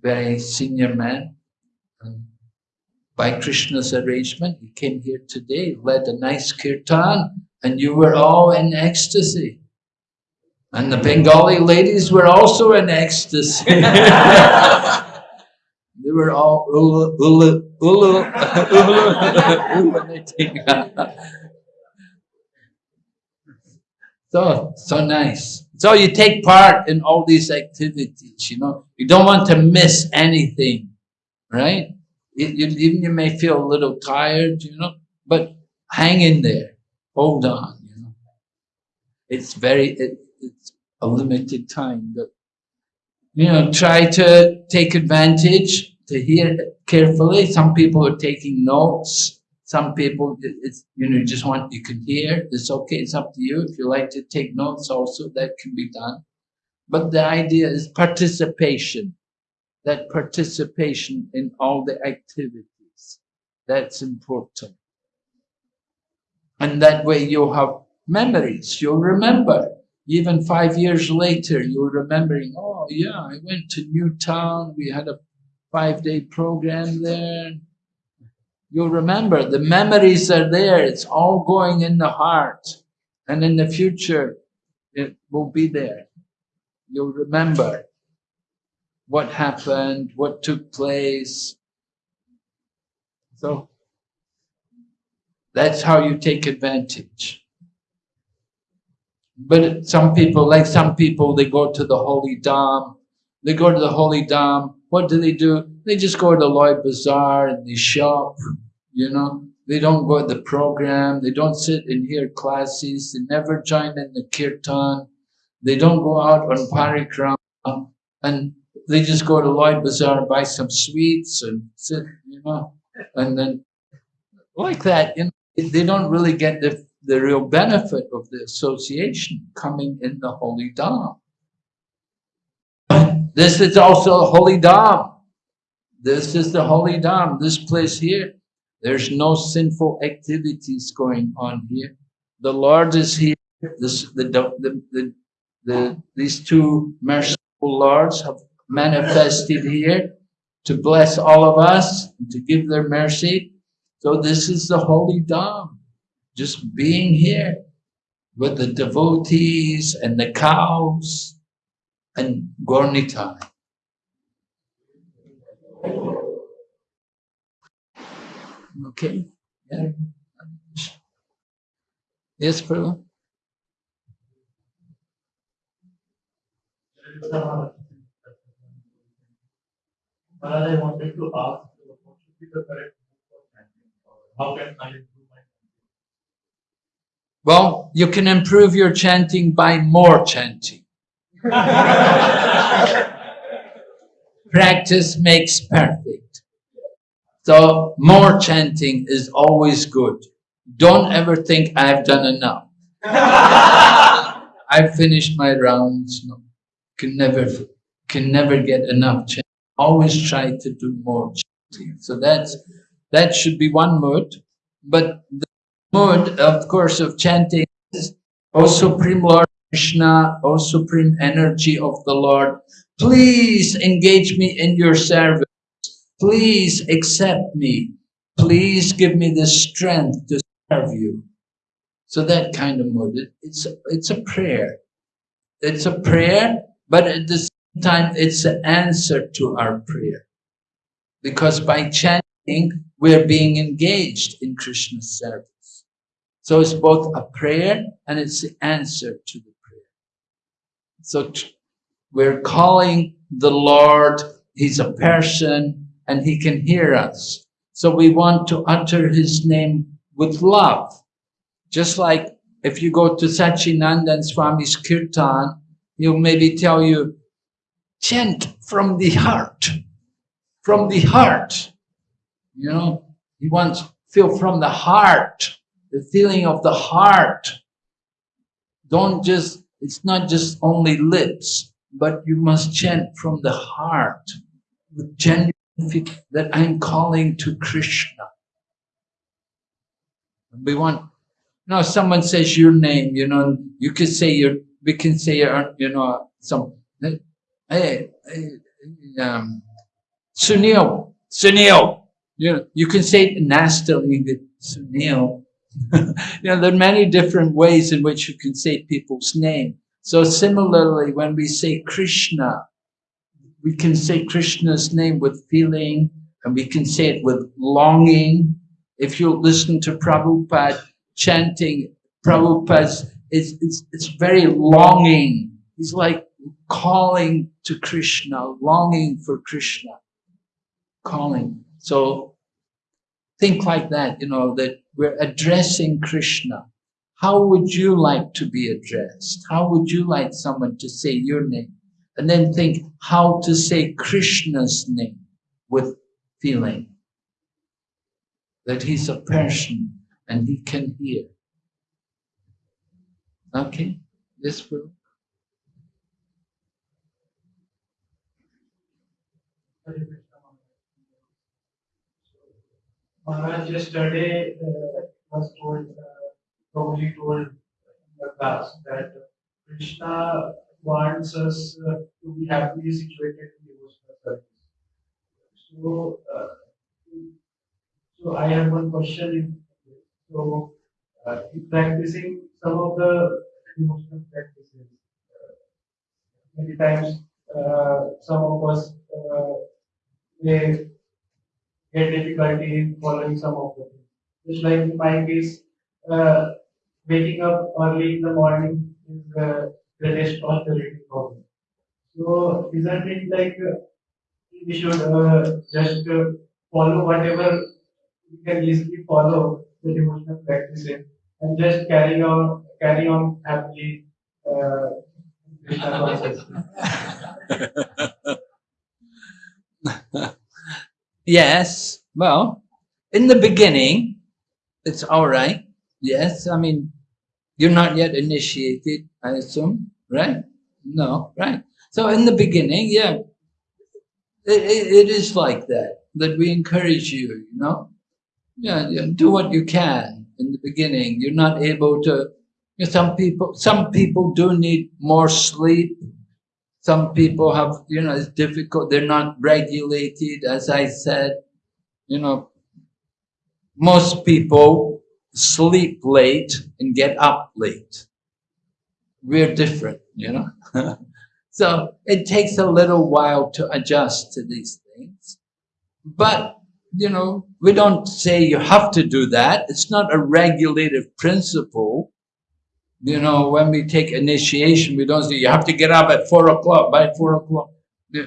very senior man. And by Krishna's arrangement, he came here today, led a nice kirtan, and you were all in ecstasy. And the Bengali ladies were also in ecstasy. they were all ulu, ulu, ulu, ulu, so, so nice. So you take part in all these activities, you know. You don't want to miss anything, right? You, you, even you may feel a little tired, you know, but hang in there. Hold on, you know. It's very, it, it's a limited time, but, you know, try to take advantage to hear carefully. Some people are taking notes. Some people, it's, you know, just want, you can hear, it's okay, it's up to you. If you like to take notes also, that can be done. But the idea is participation, that participation in all the activities. That's important. And that way you'll have memories, you'll remember. Even five years later, you're remembering, oh yeah, I went to Newtown, we had a five day program there You'll remember the memories are there. It's all going in the heart. And in the future, it will be there. You'll remember what happened, what took place. So that's how you take advantage. But some people, like some people, they go to the Holy Dham. They go to the Holy Dham. What do they do? They just go to Loi Bazaar and they shop, you know. They don't go to the program. They don't sit and hear classes. They never join in the kirtan. They don't go out on parikrama. And they just go to Loi Bazaar and buy some sweets and sit, you know, and then like that, you know, they don't really get the, the real benefit of the association coming in the Holy Dham. This is also Holy Dham. This is the Holy Dham, this place here. There's no sinful activities going on here. The Lord is here. This, the, the, the, the, these two merciful Lords have manifested here to bless all of us, to give their mercy. So this is the Holy Dham, just being here with the devotees and the cows and Gaura Nitai. Okay. Yeah. Yes, Prabhu? I wanted to ask, what should be the correct move for chanting? Or How can I improve my Well, you can improve your chanting by more chanting. Practice makes perfect. So more chanting is always good. Don't ever think I've done enough. I've finished my rounds. No, can never, can never get enough chanting. Always try to do more chanting. So that's, that should be one mood. But the mood, of course, of chanting is, O Supreme Lord Krishna, O Supreme Energy of the Lord, please engage me in your service. Please accept me. Please give me the strength to serve you. So that kind of mood. It's, it's a prayer. It's a prayer, but at the same time, it's an answer to our prayer. Because by chanting, we're being engaged in Krishna's service. So it's both a prayer and it's the answer to the prayer. So we're calling the Lord, He's a person and He can hear us. So we want to utter His name with love. Just like if you go to Sachinandan Swami's Kirtan, he'll maybe tell you, chant from the heart, from the heart. You know, he wants feel from the heart, the feeling of the heart. Don't just, it's not just only lips, but you must chant from the heart with genuine that I'm calling to Krishna. We want, you know, someone says your name, you know, you could say your, we can say your, you know, some, hey, hey, um, Sunil, Sunil, you know, you can say it nastily, Sunil. you know, there are many different ways in which you can say people's name. So similarly, when we say Krishna, we can say Krishna's name with feeling and we can say it with longing. If you listen to Prabhupada chanting, Prabhupada's, it's, it's, it's very longing. He's like calling to Krishna, longing for Krishna, calling. So think like that, you know, that we're addressing Krishna. How would you like to be addressed? How would you like someone to say your name? And then think how to say Krishna's name with feeling that he's a person and he can hear. Okay, this will. Maharaj yesterday uh, was told, uh, probably told in the class that Krishna wants us uh, to be happily situated in devotional service. So, uh, so I have one question. So, uh, in practicing some of the devotional practices, uh, many times uh, some of us uh, they get difficulty in following some of the things. Just like in my case, waking up early in the morning is greatest prosperity problem. So isn't it like uh, we should uh, just uh, follow whatever we can easily follow the devotional practices and just carry on carry on happily uh, yes, well, in the beginning, it's all right. Yes, I mean, you're not yet initiated, I assume, right? No, right. So in the beginning, yeah, it, it, it is like that, that we encourage you, you know? Yeah, yeah, do what you can in the beginning. You're not able to, you know, some people, some people do need more sleep. Some people have, you know, it's difficult. They're not regulated, as I said, you know, most people sleep late and get up late. We're different, you know? so it takes a little while to adjust to these things. But, you know, we don't say you have to do that. It's not a regulative principle. You know, when we take initiation, we don't say you have to get up at four o'clock, by four o'clock.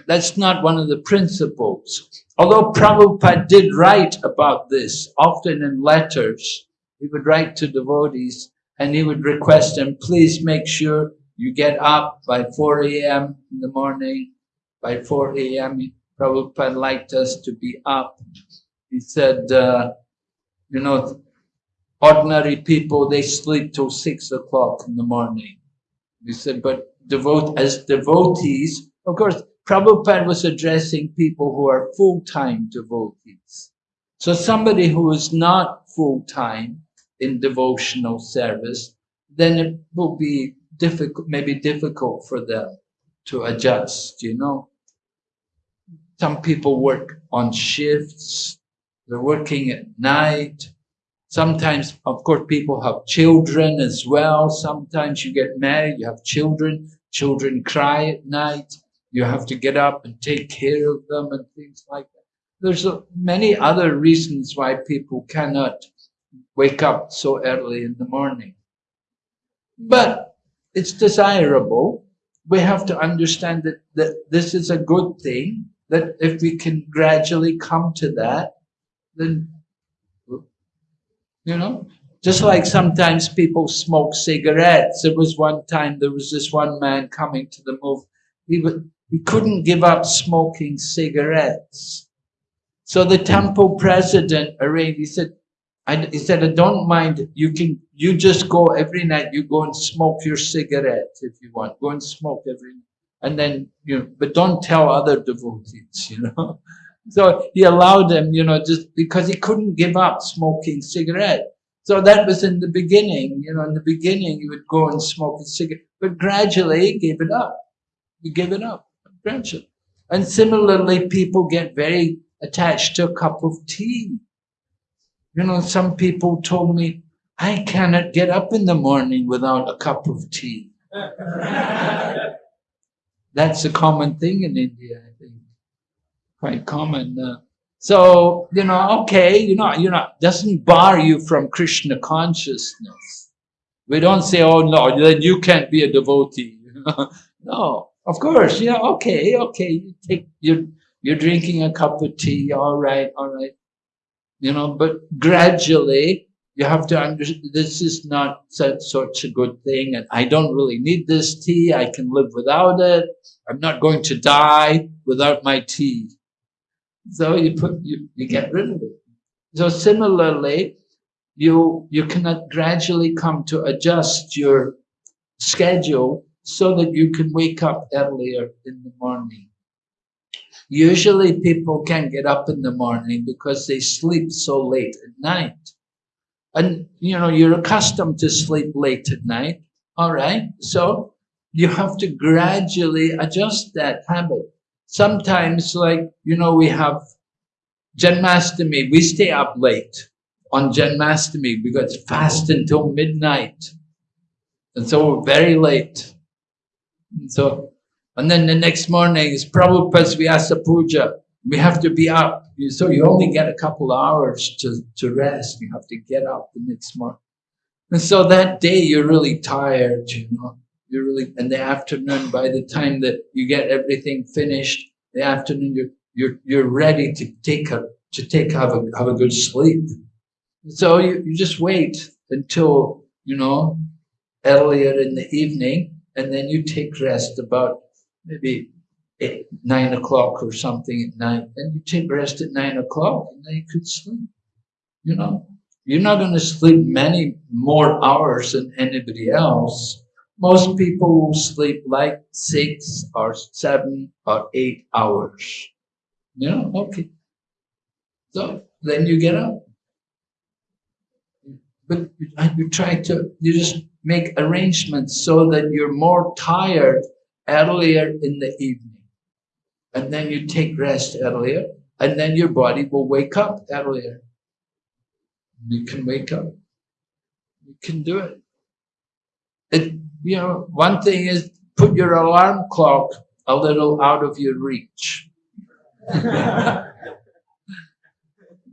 That's not one of the principles. Although Prabhupada did write about this, often in letters, he would write to devotees and he would request them, please make sure you get up by 4 a.m. in the morning. By 4 a.m., Prabhupada liked us to be up. He said, uh, you know, ordinary people, they sleep till 6 o'clock in the morning. He said, but devote, as devotees, of course, Prabhupada was addressing people who are full-time devotees. So somebody who is not full-time in devotional service, then it will be difficult, maybe difficult for them to adjust, you know. Some people work on shifts, they're working at night. Sometimes, of course, people have children as well. Sometimes you get married, you have children, children cry at night you have to get up and take care of them and things like that. There's many other reasons why people cannot wake up so early in the morning. But it's desirable. We have to understand that, that this is a good thing, that if we can gradually come to that, then, you know, just like sometimes people smoke cigarettes. There was one time, there was this one man coming to the move. He would, he couldn't give up smoking cigarettes. So the temple president arranged, he said, He said, I don't mind, you can, you just go every night, you go and smoke your cigarette if you want, go and smoke every. And then, you know, but don't tell other devotees, you know. So he allowed him, you know, just because he couldn't give up smoking cigarette. So that was in the beginning, you know, in the beginning he would go and smoke a cigarette, but gradually he gave it up. He gave it up friendship. And similarly, people get very attached to a cup of tea. You know, some people told me, I cannot get up in the morning without a cup of tea. That's a common thing in India, I think. Quite common. Uh, so, you know, okay, you know, you know, doesn't bar you from Krishna consciousness. We don't say, oh no, then you can't be a devotee. no, of course, yeah, okay, okay. You take you're you're drinking a cup of tea, all right, all right. You know, but gradually you have to understand this is not such a good thing, and I don't really need this tea. I can live without it. I'm not going to die without my tea. So you put you, you get rid of it. So similarly, you you cannot gradually come to adjust your schedule so that you can wake up earlier in the morning. Usually people can't get up in the morning because they sleep so late at night. And, you know, you're accustomed to sleep late at night. All right. So you have to gradually adjust that habit. Sometimes like, you know, we have Janmastami. We stay up late on Janmastami because fast until midnight. And so we're very late. And So, and then the next morning is Prabhupada's Vyasa Puja. We have to be up. So you only get a couple hours to, to rest. You have to get up the next morning. And so that day you're really tired, you know. You're really, in the afternoon, by the time that you get everything finished, the afternoon, you're, you're, you're ready to take a, to take, have a, have a good sleep. So you, you just wait until, you know, earlier in the evening, and then you take rest about maybe at nine o'clock or something at night. Then you take rest at nine o'clock, and then you could sleep. You know, you're not going to sleep many more hours than anybody else. Most people will sleep like six or seven or eight hours. You know, okay. So then you get up. But you- try to, you just make arrangements so that you're more tired earlier in the evening. And then you take rest earlier, and then your body will wake up earlier. You can wake up. You can do it. It, you know, one thing is put your alarm clock a little out of your reach.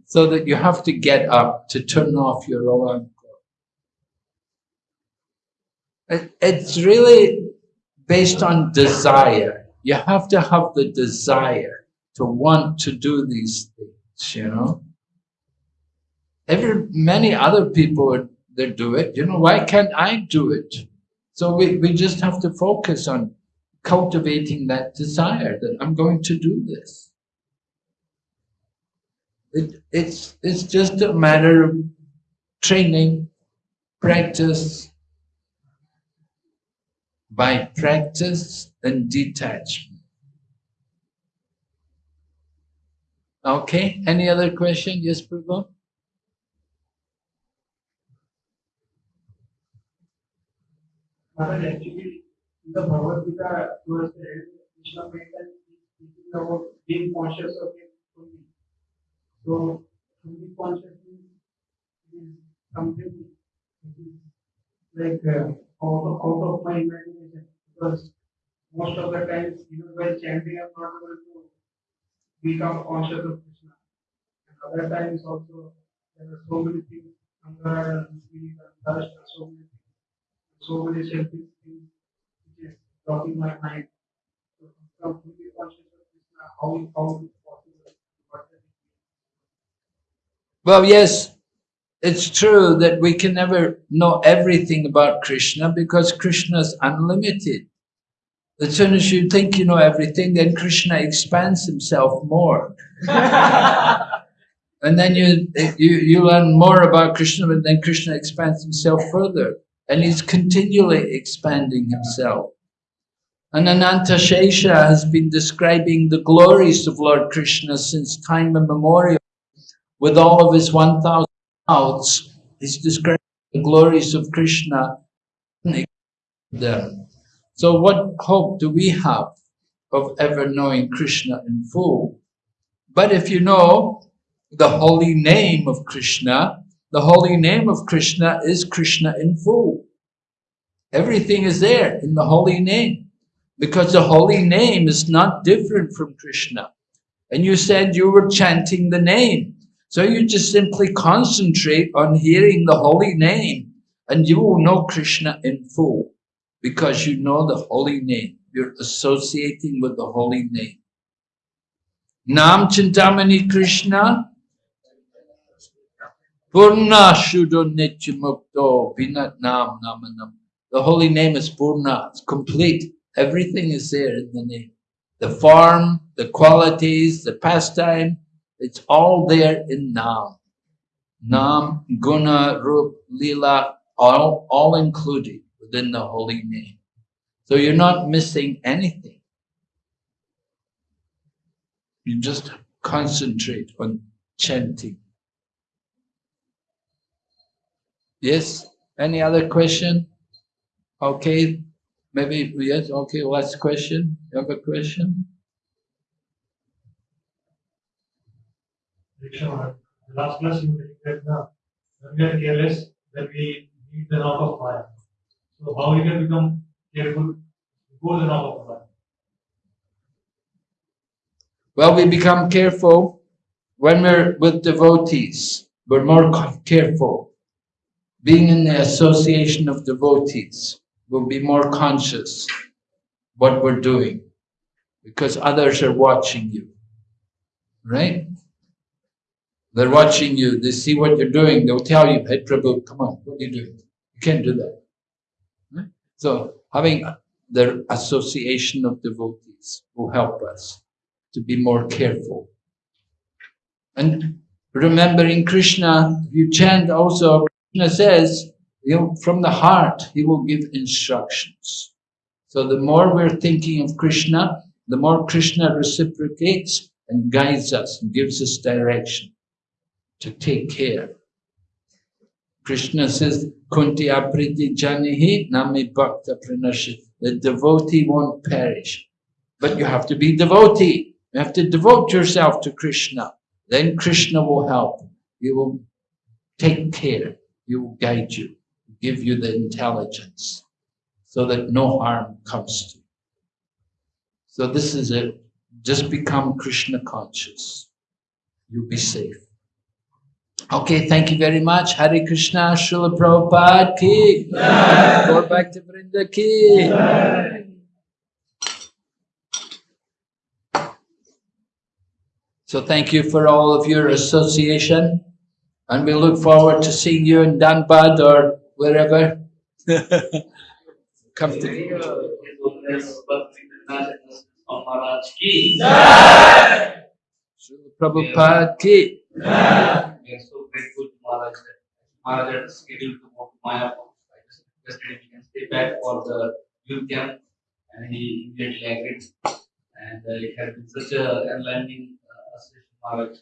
so that you have to get up to turn off your alarm clock. It, it's really based on desire. You have to have the desire to want to do these things, you know. Every many other people they do it. You know, why can't I do it? So we, we just have to focus on cultivating that desire that I'm going to do this. It, it's it's just a matter of training, practice, by practice and detachment. Okay, any other question? Yes, Prabhu? Actually, in the Bhagavad Gita, towards the end, Krishna made that speaking about being conscious of it fully. So, fully is something like uh, out out of my imagination. Because most of the times, even while chanting, I'm not able to become conscious of Krishna. And other times also, there are so many things, anger and greed and thirst and so many things so many selfish things which is blocking my mind. So from fully conscious of Krishna, how how is possible? Well, yes, it's true that we can never know everything about Krishna because Krishna is unlimited. As soon as you think you know everything, then Krishna expands himself more. And then you, you, you learn more about Krishna, and then Krishna expands himself further. And he's continually expanding himself. And Ananta Shesha has been describing the glories of Lord Krishna since time immemorial. With all of his 1,000 mouths, he's describing the glories of Krishna. Them. So what hope do we have of ever knowing Krishna in full? But if you know the holy name of Krishna, the holy name of Krishna is Krishna in full. Everything is there in the holy name because the holy name is not different from Krishna. And you said you were chanting the name. So you just simply concentrate on hearing the holy name and you will know Krishna in full because you know the holy name. You're associating with the holy name. Nam Chintamani Krishna Purna Shuddha Nityamukto Vinat Nam Namanam. The holy name is Purna, it's complete. Everything is there in the name. The form, the qualities, the pastime, it's all there in Nam. Nam, Guna, Rup, Lila, all, all included within the holy name. So you're not missing anything. You just concentrate on chanting. Yes, any other question? Okay, maybe, yes, okay, last question. You have a question? The last class you dedicated the when we are careless, then we need the knock of fire. So how we can become careful before the knock of fire? Well, we become careful when we're with devotees. We're more careful. Being in the association of devotees, we'll be more conscious what we're doing because others are watching you. Right? They're watching you, they see what you're doing, they'll tell you, Hey Prabhu, come on, what are you doing? You can't do that. So having the association of devotees will help us to be more careful. And remembering Krishna, you chant also, Krishna says, you know, from the heart, he will give instructions. So the more we're thinking of Krishna, the more Krishna reciprocates and guides us and gives us direction to take care. Krishna says, Kunti apriti janihi nami bhakta pranashit. The devotee won't perish. But you have to be devotee. You have to devote yourself to Krishna. Then Krishna will help. He will take care. He will guide you, give you the intelligence so that no harm comes to you. So this is it. Just become Krishna conscious. You'll be safe. Okay, thank you very much. Hare Krishna, Srila Prabhupada ki. Gaura Bhakta Vrinda ki. So thank you for all of your association. And we look forward to seeing you in Dhanbad or wherever. Come to His Holiness Bhakti Vinod Maharaj ki. Srila Prabhupada ki. Grateful to Maharaj that Maharaj had scheduled to go to Mayapur. I just requested if he can stay back for the youth camp and he immediately agreed. And uh, it has been such a enlightening uh, association, Maharaj.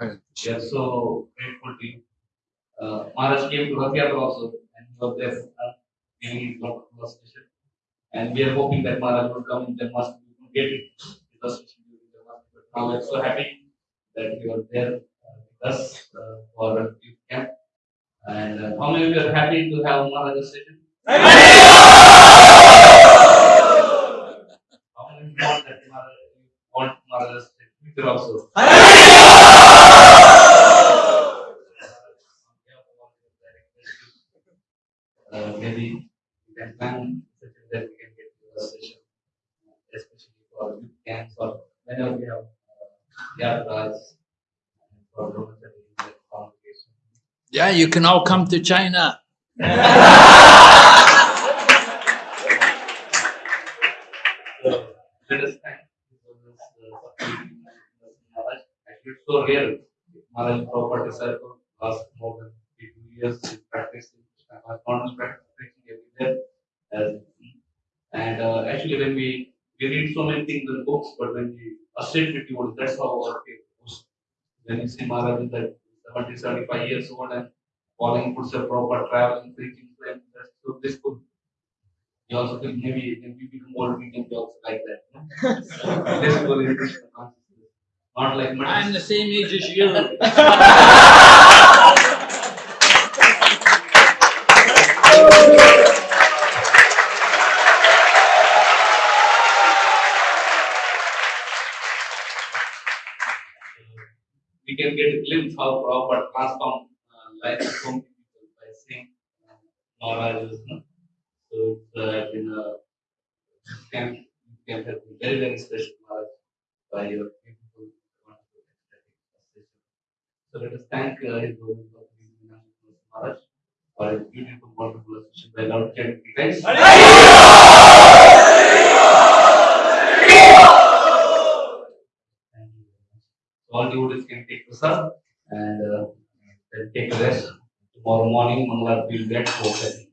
We are so grateful to you. Uh, Maharaj came to Rathayatra also and he was there uh, giving his lot of illustration. And we are hoping that Maharaj will come in Janmashtami to get it during Janmashtami. But now we are so happy that you are there us uh, for a youth camp. And uh, how many of you are happy to have Maharaj session? How many want that you want Maharaj future also? Uh, maybe we can plan such that we can get to a session, especially for youth camps or whenever we have uh, yatras and for dormitory and congregation. Yeah, you can all come to China. So Bhakti Maharaj. Proper disciple last more than 52 years in Krishna consciousness, not only practicing every day. As, and uh, actually, when we we read so many things in books, but when we associate with you, that's how our. When you see Maharaj is that 70, 75 years old and following footsteps, proper traveling, preaching, and that's so this could we also think maybe when we become old, we can be also like that. No? this goal is Krishna consciousness. Not like I'm the same age as you. get a glimpse how proper transform uh, life of so many people by seeing uh. No? So it's uh, been a been very, very special by your beautiful. So let us thank uh, His Maharaj for his beautiful, wonderful by. Guys, Thank you very much. So all devotees can take prasad and uh, take a rest. Tomorrow morning, Mangala will get thirty.